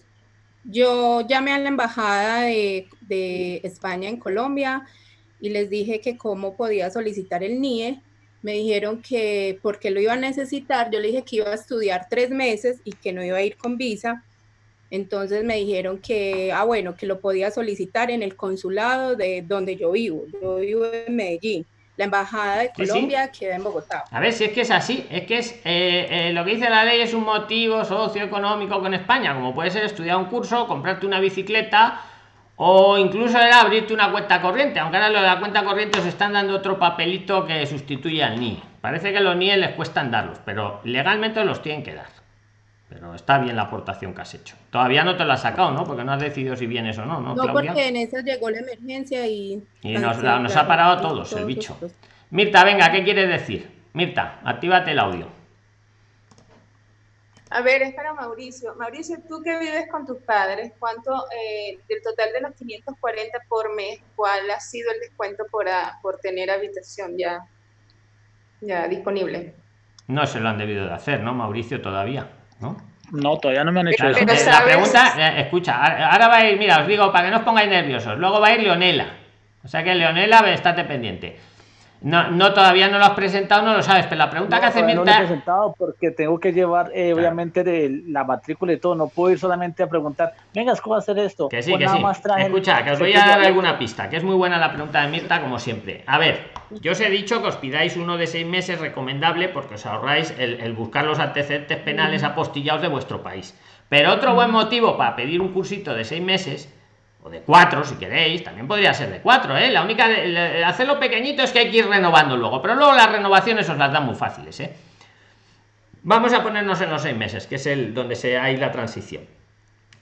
yo llamé a la embajada de, de España en Colombia y les dije que cómo podía solicitar el NIE me dijeron que porque lo iba a necesitar, yo le dije que iba a estudiar tres meses y que no iba a ir con visa. Entonces me dijeron que, ah, bueno, que lo podía solicitar en el consulado de donde yo vivo. Yo vivo en Medellín. La embajada de Colombia queda en Bogotá. A ver si es que es así, es que es eh, eh, lo que dice la ley es un motivo socioeconómico con España, como puede ser estudiar un curso, comprarte una bicicleta o incluso era abrirte una cuenta corriente, aunque ahora lo de la cuenta corriente os están dando otro papelito que sustituye al NIE. Parece que los NIE les cuestan darlos, pero legalmente los tienen que dar. Pero está bien la aportación que has hecho. Todavía no te la has sacado, ¿no? Porque no has decidido si vienes o no, ¿no? No, porque en eso llegó la emergencia y... Y nos, ha parado a todos, el bicho. Mirta, venga, ¿qué quieres decir? Mirta, actívate el audio. A ver, espera Mauricio. Mauricio, tú que vives con tus padres, ¿cuánto eh, del total de los 540 por mes, cuál ha sido el descuento por, por tener habitación ya, ya disponible? No se lo han debido de hacer, ¿no, Mauricio, todavía? ¿No? No, todavía no me han hecho eso. La pregunta, eh, escucha, ahora va a ir, mira, os digo, para que no os pongáis nerviosos, luego va a ir Leonela. O sea que Leonela, estate pendiente. No, no, todavía no lo has presentado, no lo sabes, pero la pregunta que hace No lo he presentado porque tengo que llevar, eh, obviamente, de la matrícula y todo. No puedo ir solamente a preguntar, venga, ¿cómo va a hacer esto? Que sí, que sí. Escucha, que os voy a dar alguna pista, que es muy buena la pregunta de Mirta, como siempre. A ver, yo os he dicho que os pidáis uno de seis meses recomendable porque os ahorráis el, el buscar los antecedentes penales apostillados de vuestro país. Pero otro buen motivo para pedir un cursito de seis meses de cuatro si queréis también podría ser de cuatro ¿eh? la única de, hacerlo pequeñito es que hay que ir renovando luego pero luego las renovaciones os las dan muy fáciles ¿eh? vamos a ponernos en los seis meses que es el donde se hay la transición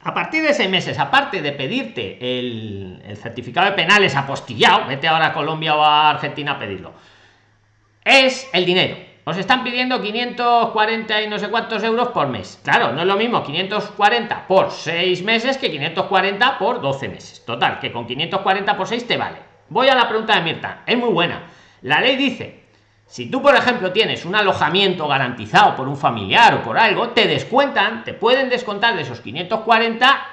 a partir de seis meses aparte de pedirte el, el certificado de penales apostillado vete ahora a colombia o a argentina a pedirlo es el dinero os están pidiendo 540 y no sé cuántos euros por mes. Claro, no es lo mismo 540 por 6 meses que 540 por 12 meses. Total, que con 540 por 6 te vale. Voy a la pregunta de Mirta. Es muy buena. La ley dice, si tú, por ejemplo, tienes un alojamiento garantizado por un familiar o por algo, te descuentan, te pueden descontar de esos 540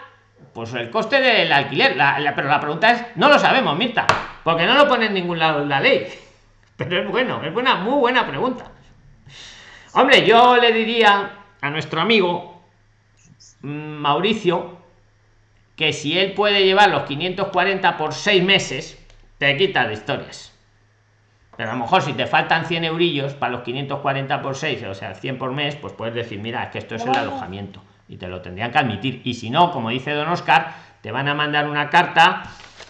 pues el coste del alquiler. pero la pregunta es, no lo sabemos, Mirta, porque no lo pone en ningún lado en la ley. Pero es bueno, es buena, muy buena pregunta. Hombre, yo le diría a nuestro amigo mm, Mauricio que si él puede llevar los 540 por 6 meses, te quita de historias. Pero a lo mejor si te faltan 100 eurillos para los 540 por 6, o sea, 100 por mes, pues puedes decir, mira, es que esto es el alojamiento. Y te lo tendrían que admitir. Y si no, como dice don Oscar, te van a mandar una carta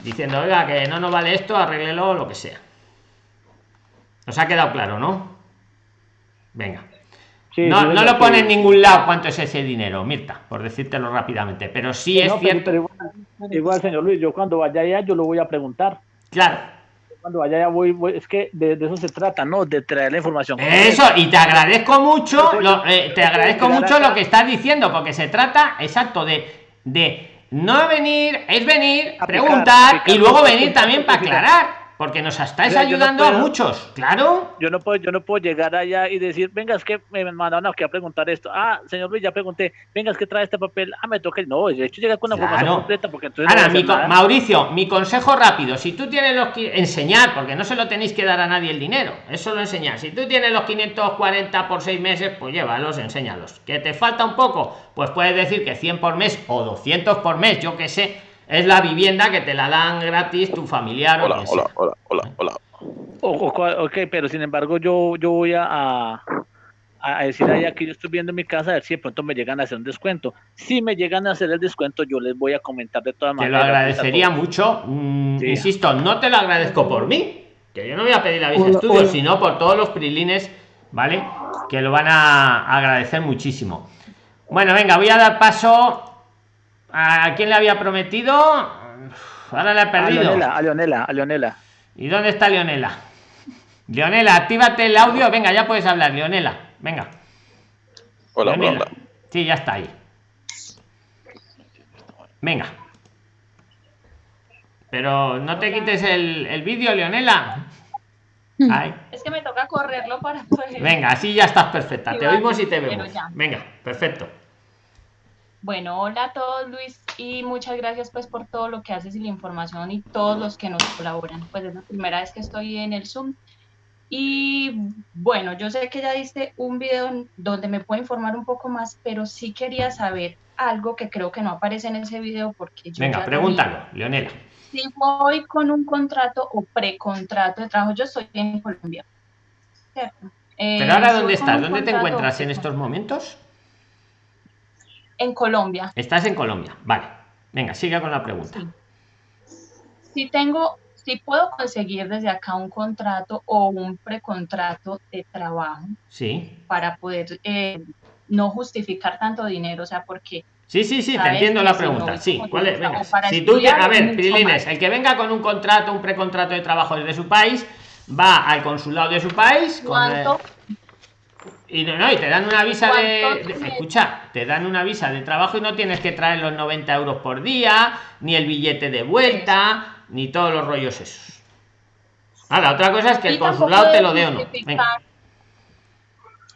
diciendo, oiga, que no nos vale esto, arréglelo, lo que sea. Nos ha quedado claro, ¿no? Venga no, no lo pone en ningún lado cuánto es ese dinero, Mirta, por decírtelo rápidamente, pero sí es cierto. igual, señor Luis, yo cuando vaya allá yo lo voy a preguntar. Claro. Cuando vaya allá voy, es que de, eso se trata, ¿no? De traer la información. Eso, y te agradezco mucho, lo, eh, te agradezco mucho lo que estás diciendo, porque se trata, exacto, de, de no venir, es venir, preguntar y luego venir también para aclarar porque nos estáis ayudando a muchos, claro. Yo no puedo, yo no puedo llegar allá y decir, venga, es que me mandaron aquí a preguntar esto. Ah, señor Luis, ya pregunté, venga, es que trae este papel. Ah, me toca. No, de hecho llega con una información completa porque entonces. Ahora, mi Mauricio, mi consejo rápido, si tú tienes los que enseñar, porque no se lo tenéis que dar a nadie el dinero, eso lo enseñar. Si tú tienes los 540 por seis meses, pues llévalos, enséñalos. Que te falta un poco, pues puedes decir que 100 por mes o 200 por mes, yo que sé es la vivienda que te la dan gratis tu familiar. Hola, hola, hola, hola, hola, ok, pero sin embargo yo, yo voy a, a decir ahí aquí yo estoy viendo mi casa a ver si de pronto me llegan a hacer un descuento. Si me llegan a hacer el descuento, yo les voy a comentar de todas maneras. Te lo agradecería mucho. Mm, insisto, no te lo agradezco por mí, que yo no voy a pedir la visa de estudio, sino por todos los prilines, ¿vale? Que lo van a agradecer muchísimo. Bueno, venga, voy a dar paso a quien le había prometido. Ahora le he perdido. A Leonela, a Leonela, ¿Y dónde está Leonela? Leonela, actívate el audio. Venga, ya puedes hablar, Leonela. Venga. Hola, hola. Sí, ya está ahí. Venga. Pero no te quites el, el vídeo, Leonela. Es que me toca correrlo para poder. Venga, así ya estás perfecta. Te oímos y te vemos. Venga, perfecto. Bueno, hola a todos Luis y muchas gracias pues por todo lo que haces y la información y todos los que nos colaboran. Pues es la primera vez que estoy en el Zoom. Y bueno, yo sé que ya diste un video donde me puedo informar un poco más, pero sí quería saber algo que creo que no aparece en ese video porque yo... Venga, pregúntalo, Leonela. Si voy con un contrato o precontrato de trabajo, yo estoy en Colombia. ¿cierto? pero ahora, ¿dónde estás? ¿Dónde te encuentras en estos momentos? En Colombia. Estás en Colombia, vale. Venga, siga con la pregunta. Si tengo, si puedo conseguir desde acá un contrato o un precontrato de trabajo. Sí. Para poder eh, no justificar tanto dinero, o sea, porque Sí, sí, sí, te entiendo la pregunta. sí, ¿cuál es? Venga. Si tú, a ver, Prilines, el que venga con un contrato, un precontrato de trabajo desde su país, va al consulado de su país. ¿Cuánto? Y no, y te dan una visa de, Escucha, te dan una visa de trabajo y no tienes que traer los 90 euros por día, ni el billete de vuelta, ni todos los rollos esos. Ah, la otra cosa es que el consulado te lo dé o no.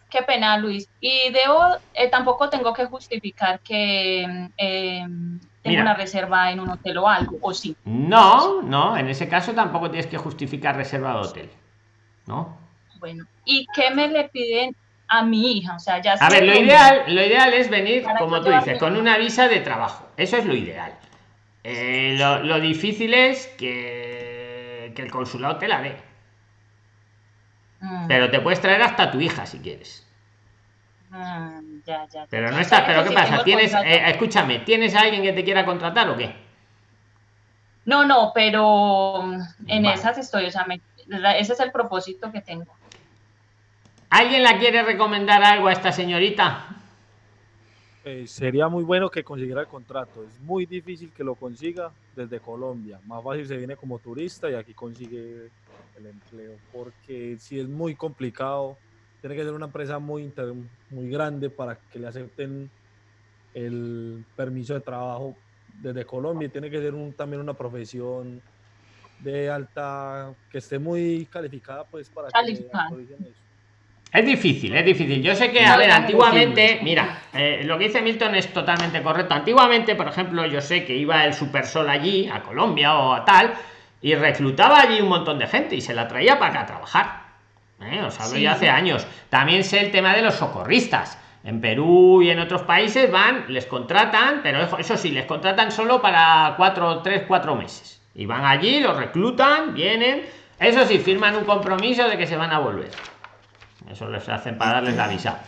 Qué pena, Luis. Y debo, eh, tampoco tengo que justificar que eh, tengo una reserva en un hotel o algo, ¿o sí? No, no, en ese caso tampoco tienes que justificar reserva de hotel. ¿No? Bueno, ¿y qué me le piden a mi hija. O sea, ya a ver, lo ideal, lo ideal es venir, como tú dices, con una visa de trabajo. Eso es lo ideal. Eh, lo, difícil es que, que, el consulado te la dé. Mm. Pero te puedes traer hasta tu hija si quieres. Mm, ya, ya, pero no está, pero ¿qué pasa? ¿Tienes, eh, escúchame, ¿tienes a alguien que te quiera contratar o qué? No, no, pero en esas estoy, o sea, ese es el propósito que tengo. ¿Alguien la quiere recomendar algo a esta señorita? Eh, sería muy bueno que consiguiera el contrato. Es muy difícil que lo consiga desde Colombia. Más fácil se viene como turista y aquí consigue el empleo. Porque si es muy complicado, tiene que ser una empresa muy, muy grande para que le acepten el permiso de trabajo desde Colombia. Tiene que ser un, también una profesión de alta, que esté muy calificada pues para que eso. Es difícil, es difícil. Yo sé que, a ver, antiguamente, mira, eh, lo que dice Milton es totalmente correcto. Antiguamente, por ejemplo, yo sé que iba el Supersol allí, a Colombia o a tal, y reclutaba allí un montón de gente y se la traía para acá a trabajar. ¿Eh? Os hablo ya hace años. También sé el tema de los socorristas. En Perú y en otros países van, les contratan, pero eso sí, les contratan solo para cuatro, tres, cuatro meses. Y van allí, los reclutan, vienen. Eso sí, firman un compromiso de que se van a volver eso les hacen para darles la visa.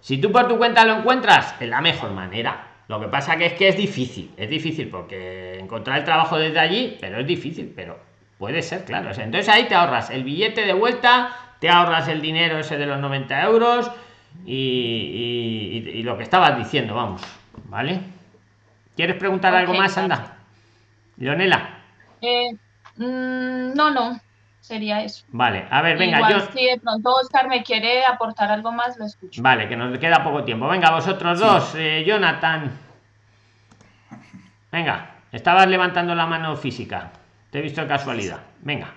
Si tú por tu cuenta lo encuentras es la mejor manera. Lo que pasa que es que es difícil es difícil porque encontrar el trabajo desde allí pero es difícil pero puede ser claro. Entonces ahí te ahorras el billete de vuelta te ahorras el dinero ese de los 90 euros y, lo que estabas diciendo vamos vale quieres preguntar algo más anda leonela. Eh, mm, no no sería eso. Vale, a ver, venga, yo... Si de pronto Oscar me quiere aportar algo más, lo escucho. Vale, que nos queda poco tiempo. Venga, vosotros dos, eh, Jonathan. Venga, estabas levantando la mano física. Te he visto de casualidad. Venga.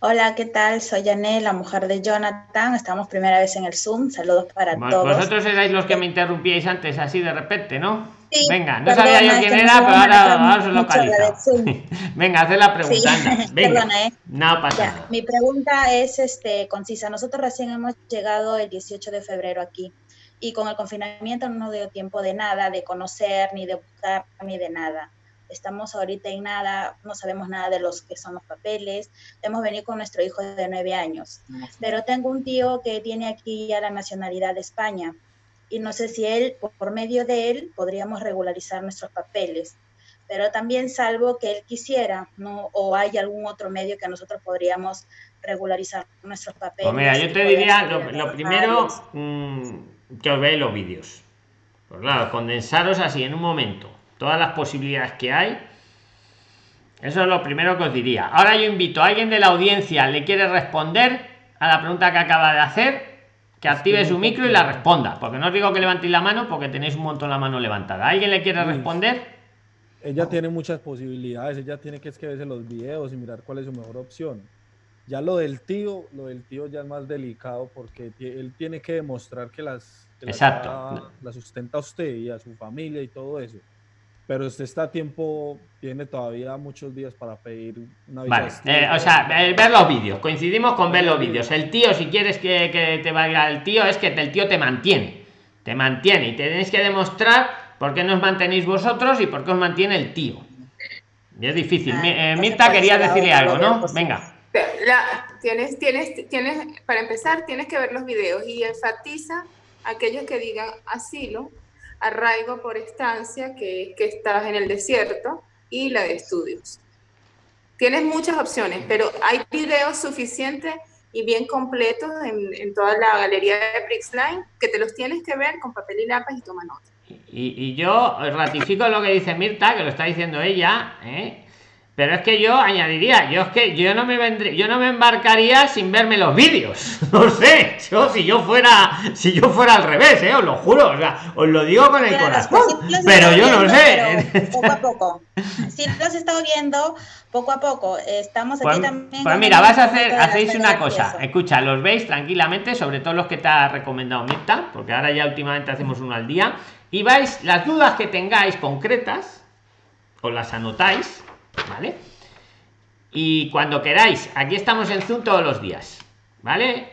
Hola, ¿qué tal? Soy Janet, la mujer de Jonathan. Estamos primera vez en el Zoom. Saludos para todos. Vosotros erais los que me interrumpíais antes así de repente, ¿no? Venga, no sabía yo quién era, pero ahora, ahora lo Venga, haz la pregunta. Perdona, ¿eh? No pasa nada. Mi pregunta es este, concisa. Nosotros recién hemos llegado el 18 de febrero aquí y con el confinamiento no nos dio tiempo de nada, de conocer, ni de buscar, ni de nada. estamos ahorita en nada, no sabemos nada de los que son los papeles, hemos venido con nuestro hijo de nueve años, pero tengo un tío que tiene aquí ya la nacionalidad de España y no sé si él, por medio de él, podríamos regularizar nuestros papeles pero también salvo que él quisiera, ¿no? O hay algún otro medio que nosotros podríamos regularizar nuestros papeles. Pues mira, yo te diría, lo, primero, que os veáis los vídeos. Pues claro, condensaros así en un momento todas las posibilidades que hay. Eso es lo primero que os diría. Ahora yo invito a alguien de la audiencia, le quiere responder a la pregunta que acaba de hacer, que active su micro y la responda. Porque no os digo que levantéis la mano porque tenéis un montón la mano levantada. ¿Alguien le quiere responder? ella tiene muchas posibilidades, ella tiene que escribirse los videos y mirar cuál es su mejor opción. Ya lo del tío, lo del tío ya es más delicado porque él tiene que demostrar que las Exacto. La, sustenta a usted y a su familia y todo eso. Pero usted está a tiempo, tiene todavía muchos días para pedir una vale. Eh, o sea, eh, ver los vídeos, coincidimos con ver los vídeos. El tío, si quieres que, que te vaya el tío, es que el tío te mantiene. Te mantiene y tenéis que demostrar ¿Por qué nos mantenéis vosotros y por qué os mantiene el tío? Y es difícil. Ah, eh, Mirta quería decirle algo, ¿no? Venga. tienes, tienes, tienes, para empezar, tienes que ver los videos y enfatiza aquellos que digan asilo, arraigo por estancia, que, que estás en el desierto, y la de estudios. Tienes muchas opciones, pero hay videos suficientes y bien completos en, en toda la galería de Brixline que te los tienes que ver con papel y lápiz y toma nota. Y, yo ratifico lo que dice Mirta, que lo está diciendo ella, ¿eh? Pero es que yo añadiría, yo es que yo no me vendré, yo no me embarcaría sin verme los vídeos. No sé, yo si yo fuera, si yo fuera al revés, ¿eh? os lo juro, o sea, os lo digo con el corazón. pero yo no sé. Poco a poco. Si lo has estado viendo poco a poco. Estamos aquí pues, también. Pues mira, vas a hacer, hacéis una cosa. Escucha, los veis tranquilamente, sobre todo los que te ha recomendado Mirta, porque ahora ya últimamente hacemos uno al día y vais las dudas que tengáis concretas os las anotáis vale y cuando queráis aquí estamos en zoom todos los días vale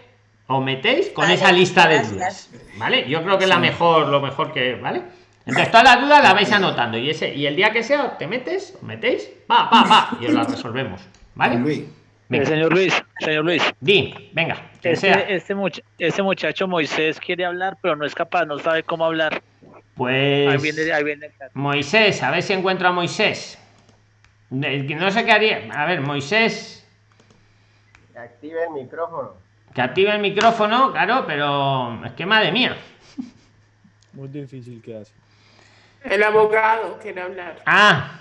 os metéis con esa lista de dudas vale yo creo que es la mejor lo mejor que vale entonces todas las dudas las vais anotando y ese y el día que sea te metes os metéis va va va y os las resolvemos vale Luis. señor Luis, señor Luis. Di, venga. Este, este, este muchacho Moisés quiere hablar, pero no es capaz, no sabe cómo hablar. Pues. Moisés, a ver si encuentro a Moisés. No sé qué haría. A ver, Moisés. Que active el micrófono. Que active el micrófono, claro, pero es que madre mía. Muy difícil que hace. El abogado quiere hablar. Ah,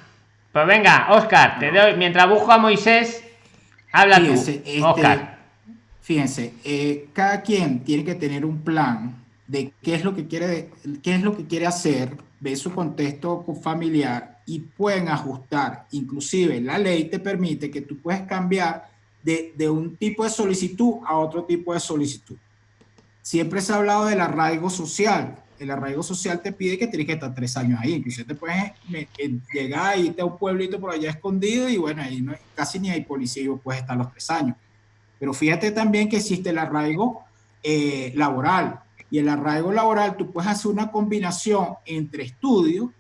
pues venga, Oscar, te doy. Mientras busco a Moisés, habla tú. Este, Oscar. Fíjense, eh, cada quien tiene que tener un plan de qué es lo que quiere, qué es lo que quiere hacer, ve su contexto familiar y pueden ajustar. Inclusive la ley te permite que tú puedes cambiar de, de un tipo de solicitud a otro tipo de solicitud. Siempre se ha hablado del arraigo social. El arraigo social te pide que tienes que estar tres años ahí. Inclusive te puedes llegar irte a un pueblito por allá escondido y bueno, ahí no, casi ni hay policía y puedes estar los tres años. Pero fíjate también que existe el arraigo eh, laboral y el arraigo laboral, tú puedes hacer una combinación entre estudio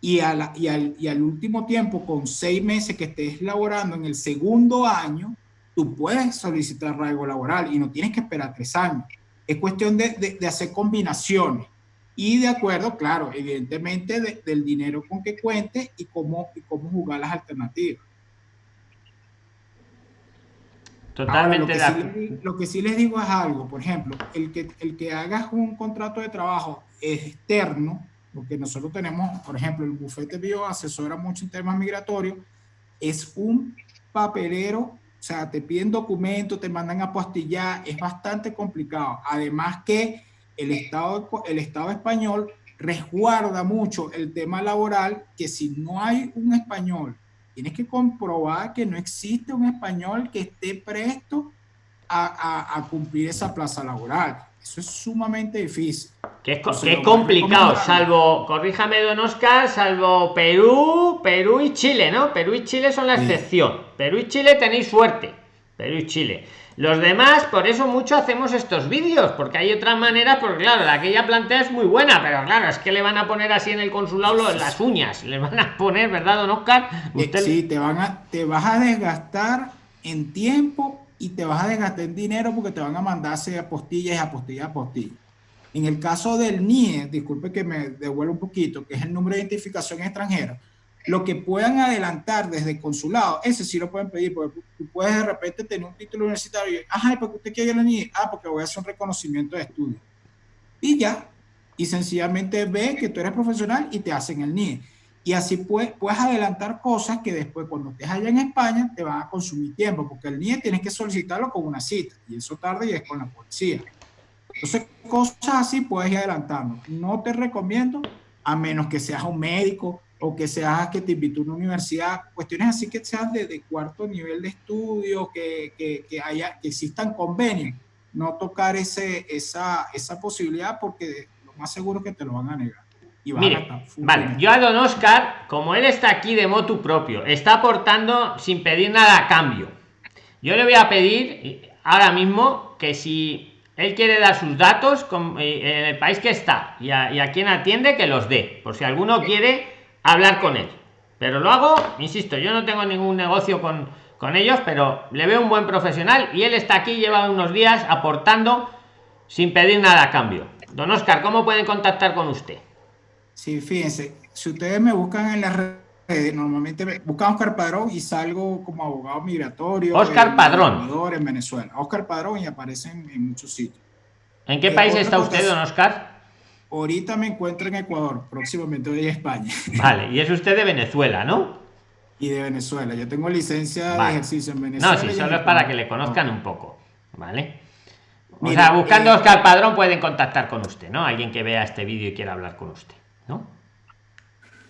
y, al, y, al, último tiempo, con seis meses que estés laborando en el segundo año, tú puedes solicitar arraigo laboral y no tienes que esperar tres años. Es cuestión de, de, hacer combinaciones y de acuerdo, claro, evidentemente del dinero con que cuente y cómo, y cómo jugar las alternativas. Totalmente. lo, que sí, les digo es algo, por ejemplo, el que, el que hagas un contrato de trabajo externo, porque nosotros tenemos, por ejemplo, el bufete bio asesora mucho en temas migratorios, es un papelero, o sea, te piden documentos, te mandan a apostillar, es bastante complicado. Además que el Estado, el Estado español resguarda mucho el tema laboral, que si no hay un español tienes que comprobar que no existe un español que esté presto a, cumplir esa plaza laboral. Eso es sumamente difícil. Que es, complicado, salvo, corríjame don Oscar, salvo Perú, Perú y Chile, ¿no? Perú y Chile son la excepción. Perú y Chile tenéis suerte. Perú y Chile. Los demás, por eso mucho hacemos estos vídeos, porque hay otras maneras, porque claro, la que ella plantea es muy buena, pero claro, es que le van a poner así en el consulado las uñas, le van a poner, ¿verdad, don Oscar? Eh, sí, te van a, te vas a desgastar en tiempo y te vas a desgastar en dinero porque te van a mandarse apostillas y apostillas, apostillas. En el caso del NIE, disculpe que me devuelva un poquito, que es el número de identificación extranjera, lo que puedan adelantar desde el consulado, ese sí lo pueden pedir, porque tú puedes de repente tener un título universitario y, ajá, ¿por qué usted quiere la NIE? Ah, porque voy a hacer un reconocimiento de estudio. Y ya, y sencillamente ve que tú eres profesional y te hacen el NIE. Y así puedes, puedes adelantar cosas que después cuando estés allá en España te van a consumir tiempo, porque el NIE tienes que solicitarlo con una cita, y eso tarda y es con la policía. Entonces, cosas así puedes ir adelantando. No te recomiendo, a menos que seas un médico o que seas que te invitó una universidad, cuestiones así que sean de, cuarto nivel de estudio, que, que, haya, que existan convenios, no tocar ese, esa, esa posibilidad porque lo más seguro es que te lo van a negar. Y Mire, vale, yo a don Oscar, como él está aquí de motu propio, está aportando sin pedir nada a cambio. Yo le voy a pedir ahora mismo que si él quiere dar sus datos eh, en el país que está y a, y a quien atiende que los dé, por si alguno quiere hablar con él. Pero lo hago, insisto, yo no tengo ningún negocio con, con ellos, pero le veo un buen profesional y él está aquí, lleva unos días aportando sin pedir nada a cambio. Don Oscar, ¿cómo pueden contactar con usted? Sí, fíjense, si ustedes me buscan en las redes, normalmente me buscan Oscar Padrón y salgo como abogado migratorio. Oscar Padrón. En Venezuela. Oscar Padrón y aparecen en muchos sitios. ¿En qué país está usted, don Oscar? Ahorita me encuentro en Ecuador, próximamente voy a España. Vale, y es usted de Venezuela, ¿no? Y de Venezuela. Yo tengo licencia de ejercicio en Venezuela. No, sí, solo es para que le conozcan un poco, ¿vale? O sea, buscando eh, Oscar Padrón pueden contactar con usted, ¿no? Alguien que vea este vídeo y quiera hablar con usted, ¿no?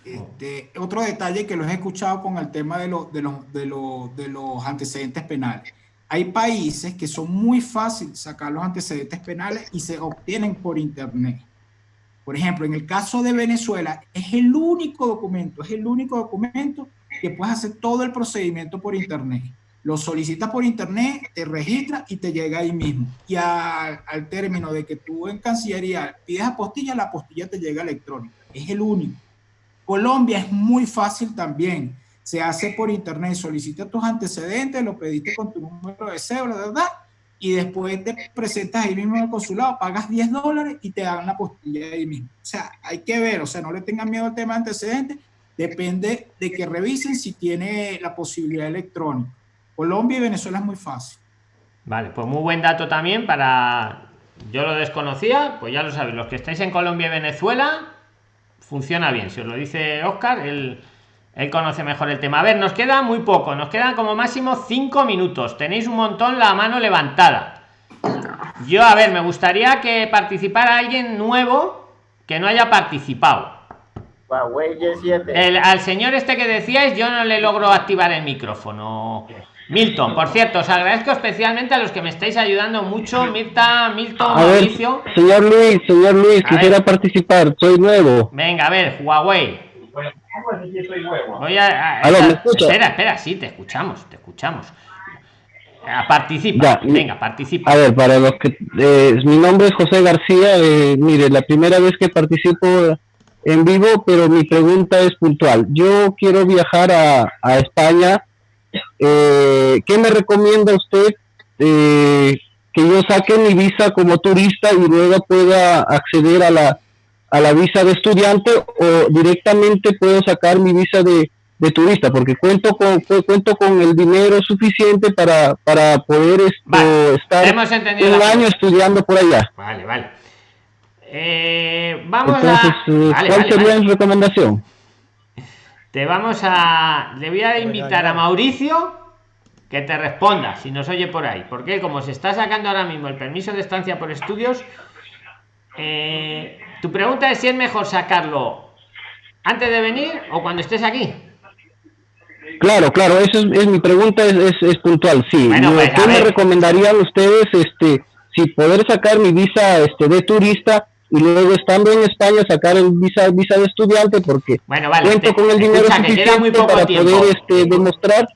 Este, otro detalle que los he escuchado con el tema de, de, los, de, de los antecedentes penales. Hay países que son muy fáciles sacar los antecedentes penales y se obtienen por internet. Por ejemplo, en el caso de Venezuela, es el único documento, es el único documento que puedes hacer todo el procedimiento por internet. Lo solicitas por internet, te registras y te llega ahí mismo. Y al término de que tú en Cancillería pides apostilla, la apostilla te llega electrónica. Es el único. Colombia es muy fácil también. Se hace por internet, solicita tus antecedentes, lo pediste con tu número de cédula, ¿verdad? Y después te presentas ahí mismo en el consulado, pagas 10 dólares y te dan la postilla ahí mismo. O sea, hay que ver, o sea, no le tengan miedo al tema de antecedentes, depende de que revisen si tiene la posibilidad electrónica. Colombia y Venezuela es muy fácil. Vale, pues muy buen dato también para... Yo lo desconocía, pues ya lo sabéis, los que estáis en Colombia y Venezuela, funciona bien. Si os lo dice Oscar, el él conoce mejor el tema. A ver, nos queda muy poco, nos quedan como máximo cinco minutos. Tenéis un montón la mano levantada. Yo, a ver, me gustaría que participara alguien nuevo que no haya participado. El, al señor este que decíais, yo no le logro activar el micrófono. Milton, por cierto, os agradezco especialmente a los que me estáis ayudando mucho. Mirta, Milton, Mauricio. señor Luis, señor Luis, quisiera participar, soy nuevo. Venga, a ver, Huawei. Voy a, espera, espera, sí, te escuchamos, te escuchamos. Ah, participa, venga, participa. A ver, para los que. Eh, mi nombre es José García. Eh, mire, la primera vez que participo en vivo, pero mi pregunta es puntual. Yo quiero viajar a, a España. Eh, ¿Qué me recomienda usted que yo saque mi visa como turista y luego pueda acceder a la a la visa de estudiante o directamente puedo sacar mi visa de, turista porque cuento con cuento con el dinero suficiente para, para poder esto, estar un año estudiando por allá. Vale, vale. Eh, vamos a... Eh, ¿Cuál sería mi recomendación? Te vamos a... Le voy a invitar a Mauricio que te responda si nos oye por ahí. Porque como se está sacando ahora mismo el permiso de estancia por estudios, eh, tu pregunta es si es mejor sacarlo antes de venir o cuando estés aquí. Claro, claro, eso es, mi pregunta, es, es, puntual, sí. Pues, ¿Qué me recomendarían ustedes, este, si poder sacar mi visa este, de turista y luego estando en España sacar el visa, visa de estudiante porque bueno, vale, cuento con el dinero suficiente para poder este, demostrar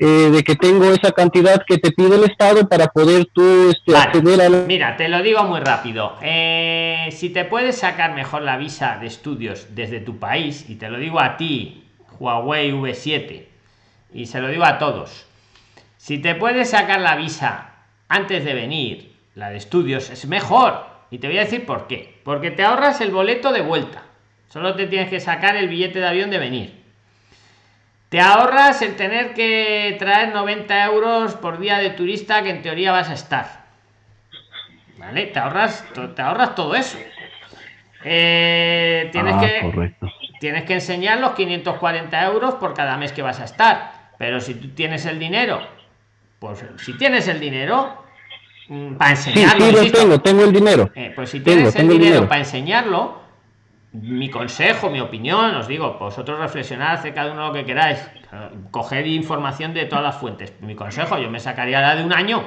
eh, de que tengo esa cantidad que te pide el Estado para poder tú este, acceder a Mira, te lo digo muy rápido. Eh, si te puedes sacar mejor la visa de estudios desde tu país, y te lo digo a ti, Huawei V7, y se lo digo a todos, si te puedes sacar la visa antes de venir, la de estudios, es mejor. Y te voy a decir por qué. Porque te ahorras el boleto de vuelta. Solo te tienes que sacar el billete de avión de venir te ahorras el tener que traer 90 euros por día de turista que en teoría vas a estar. ¿Vale? Te ahorras, te ahorras todo eso. Eh, tienes, ah, que, tienes que enseñar los 540 euros por cada mes que vas a estar. Pero si tú tienes el dinero, pues si tienes el dinero, mm, para enseñarlo. Sí, tengo, tengo el dinero. Eh, pues si tienes el dinero para enseñarlo, mi consejo, mi opinión, os digo, vosotros reflexionad acerca de uno lo que queráis, coger información de todas las fuentes. Mi consejo, yo me sacaría la de un año,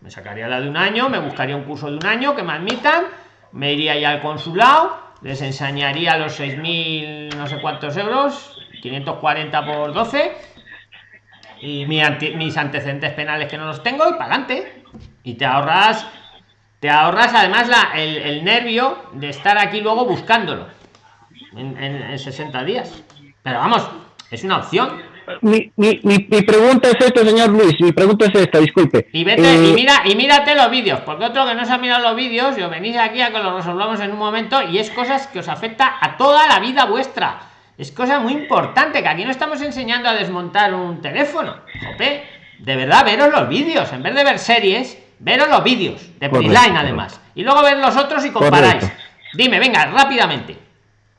me sacaría la de un año, me buscaría un curso de un año que me admitan, me iría ya al consulado, les enseñaría los 6.000 no sé cuántos euros, 540 por 12, y mis antecedentes penales que no los tengo, y para adelante. Y te ahorras te ahorras además la, el, nervio de estar aquí luego buscándolo en, 60 días. Pero vamos, es una opción. Mi, mi, mi, pregunta es esta, señor Luis. Mi pregunta es esta, disculpe. Y vete, y eh, mira, y mírate los vídeos, porque otro que no se ha mirado los vídeos, yo venís aquí a que lo resolvamos en un momento, y es cosas que os afecta a toda la vida vuestra. Es cosa muy importante, que aquí no estamos enseñando a desmontar un teléfono. de verdad, veros los vídeos, en vez de ver series, veros los vídeos de Prisline además. Y luego ver los otros y comparáis. Dime venga rápidamente.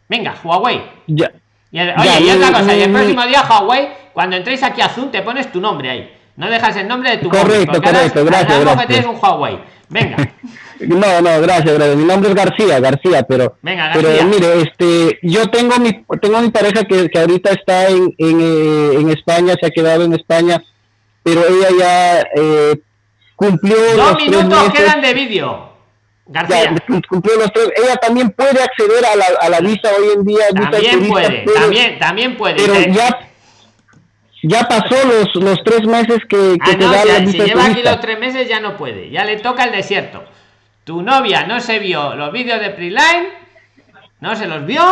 Venga Huawei. Ya. Y oye y otra cosa y el próximo día Huawei cuando entréis aquí a Zoom te pones tu nombre ahí. No dejas el nombre de tu correcto correcto. gracias, gracias. que un Huawei. Venga. No no gracias, gracias. Mi nombre es García García pero venga García. pero mire este yo tengo mi tengo mi pareja que, que ahorita está en en, eh, en España se ha quedado en España pero ella ya eh, cumplió dos minutos quedan de vídeo García. cumplió los tres. Ella también puede acceder a la, a la visa hoy en día. También puede, también, también puede. Pero ya, ya pasó los, los tres meses que, que ah, te da la visa Si lleva aquí los tres meses ya no puede, ya le toca el desierto. Tu novia no se vio los vídeos de Preline, no se los vio,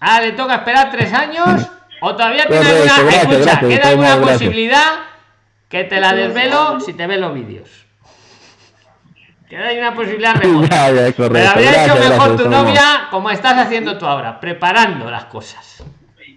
ahora le toca esperar tres años, o todavía tiene alguna, escucha, queda alguna posibilidad que te la desvelo si te ven los vídeos. Que hay una posibilidad mejor. Pero habría hecho mejor tu novia como estás haciendo tú ahora, preparando las cosas.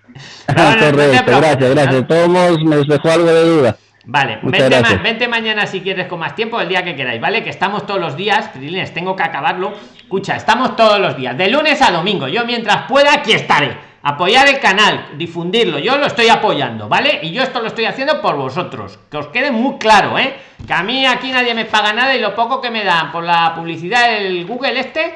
correcto, gracias, gracias. Todos me dejó algo de duda. Vale, vente, vente, mañana si quieres con más tiempo, el día que queráis, ¿vale? Que estamos todos los días, Prilines, tengo que acabarlo. Escucha, estamos todos los días, de lunes a domingo. Yo mientras pueda, aquí estaré apoyar el canal difundirlo yo lo estoy apoyando vale y yo esto lo estoy haciendo por vosotros que os quede muy claro eh que a mí aquí nadie me paga nada y lo poco que me dan por la publicidad del google este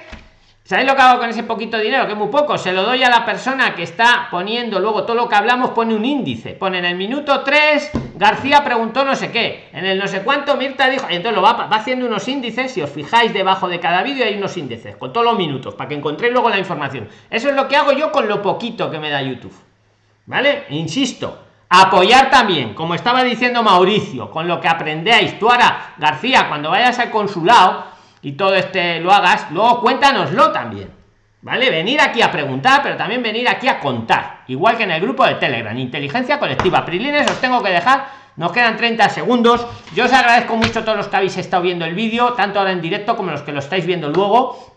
¿Sabéis lo que hago con ese poquito dinero? Que es muy poco. Se lo doy a la persona que está poniendo luego todo lo que hablamos, pone un índice. Pone en el minuto 3, García preguntó no sé qué. En el no sé cuánto, Mirta dijo. Entonces lo va, va haciendo unos índices. Si os fijáis debajo de cada vídeo hay unos índices con todos los minutos para que encontréis luego la información. Eso es lo que hago yo con lo poquito que me da YouTube. ¿Vale? Insisto. Apoyar también, como estaba diciendo Mauricio, con lo que aprendáis. Tú ahora, García, cuando vayas al consulado y todo este lo hagas, luego cuéntanoslo también. ¿Vale? Venir aquí a preguntar, pero también venir aquí a contar. Igual que en el grupo de Telegram, Inteligencia Colectiva. Prilines, os tengo que dejar. Nos quedan 30 segundos. Yo os agradezco mucho a todos los que habéis estado viendo el vídeo, tanto ahora en directo como los que lo estáis viendo luego.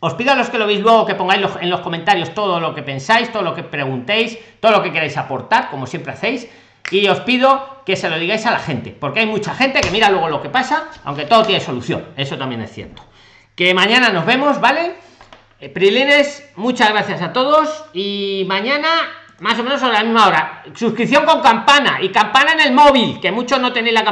Os pido a los que lo veis luego que pongáis en los comentarios todo lo que pensáis, todo lo que preguntéis, todo lo que queráis aportar, como siempre hacéis y os pido que se lo digáis a la gente porque hay mucha gente que mira luego lo que pasa aunque todo tiene solución eso también es cierto. Que mañana nos vemos vale eh, prilines muchas gracias a todos y mañana más o menos a la misma hora. Suscripción con campana y campana en el móvil que muchos no tenéis la campana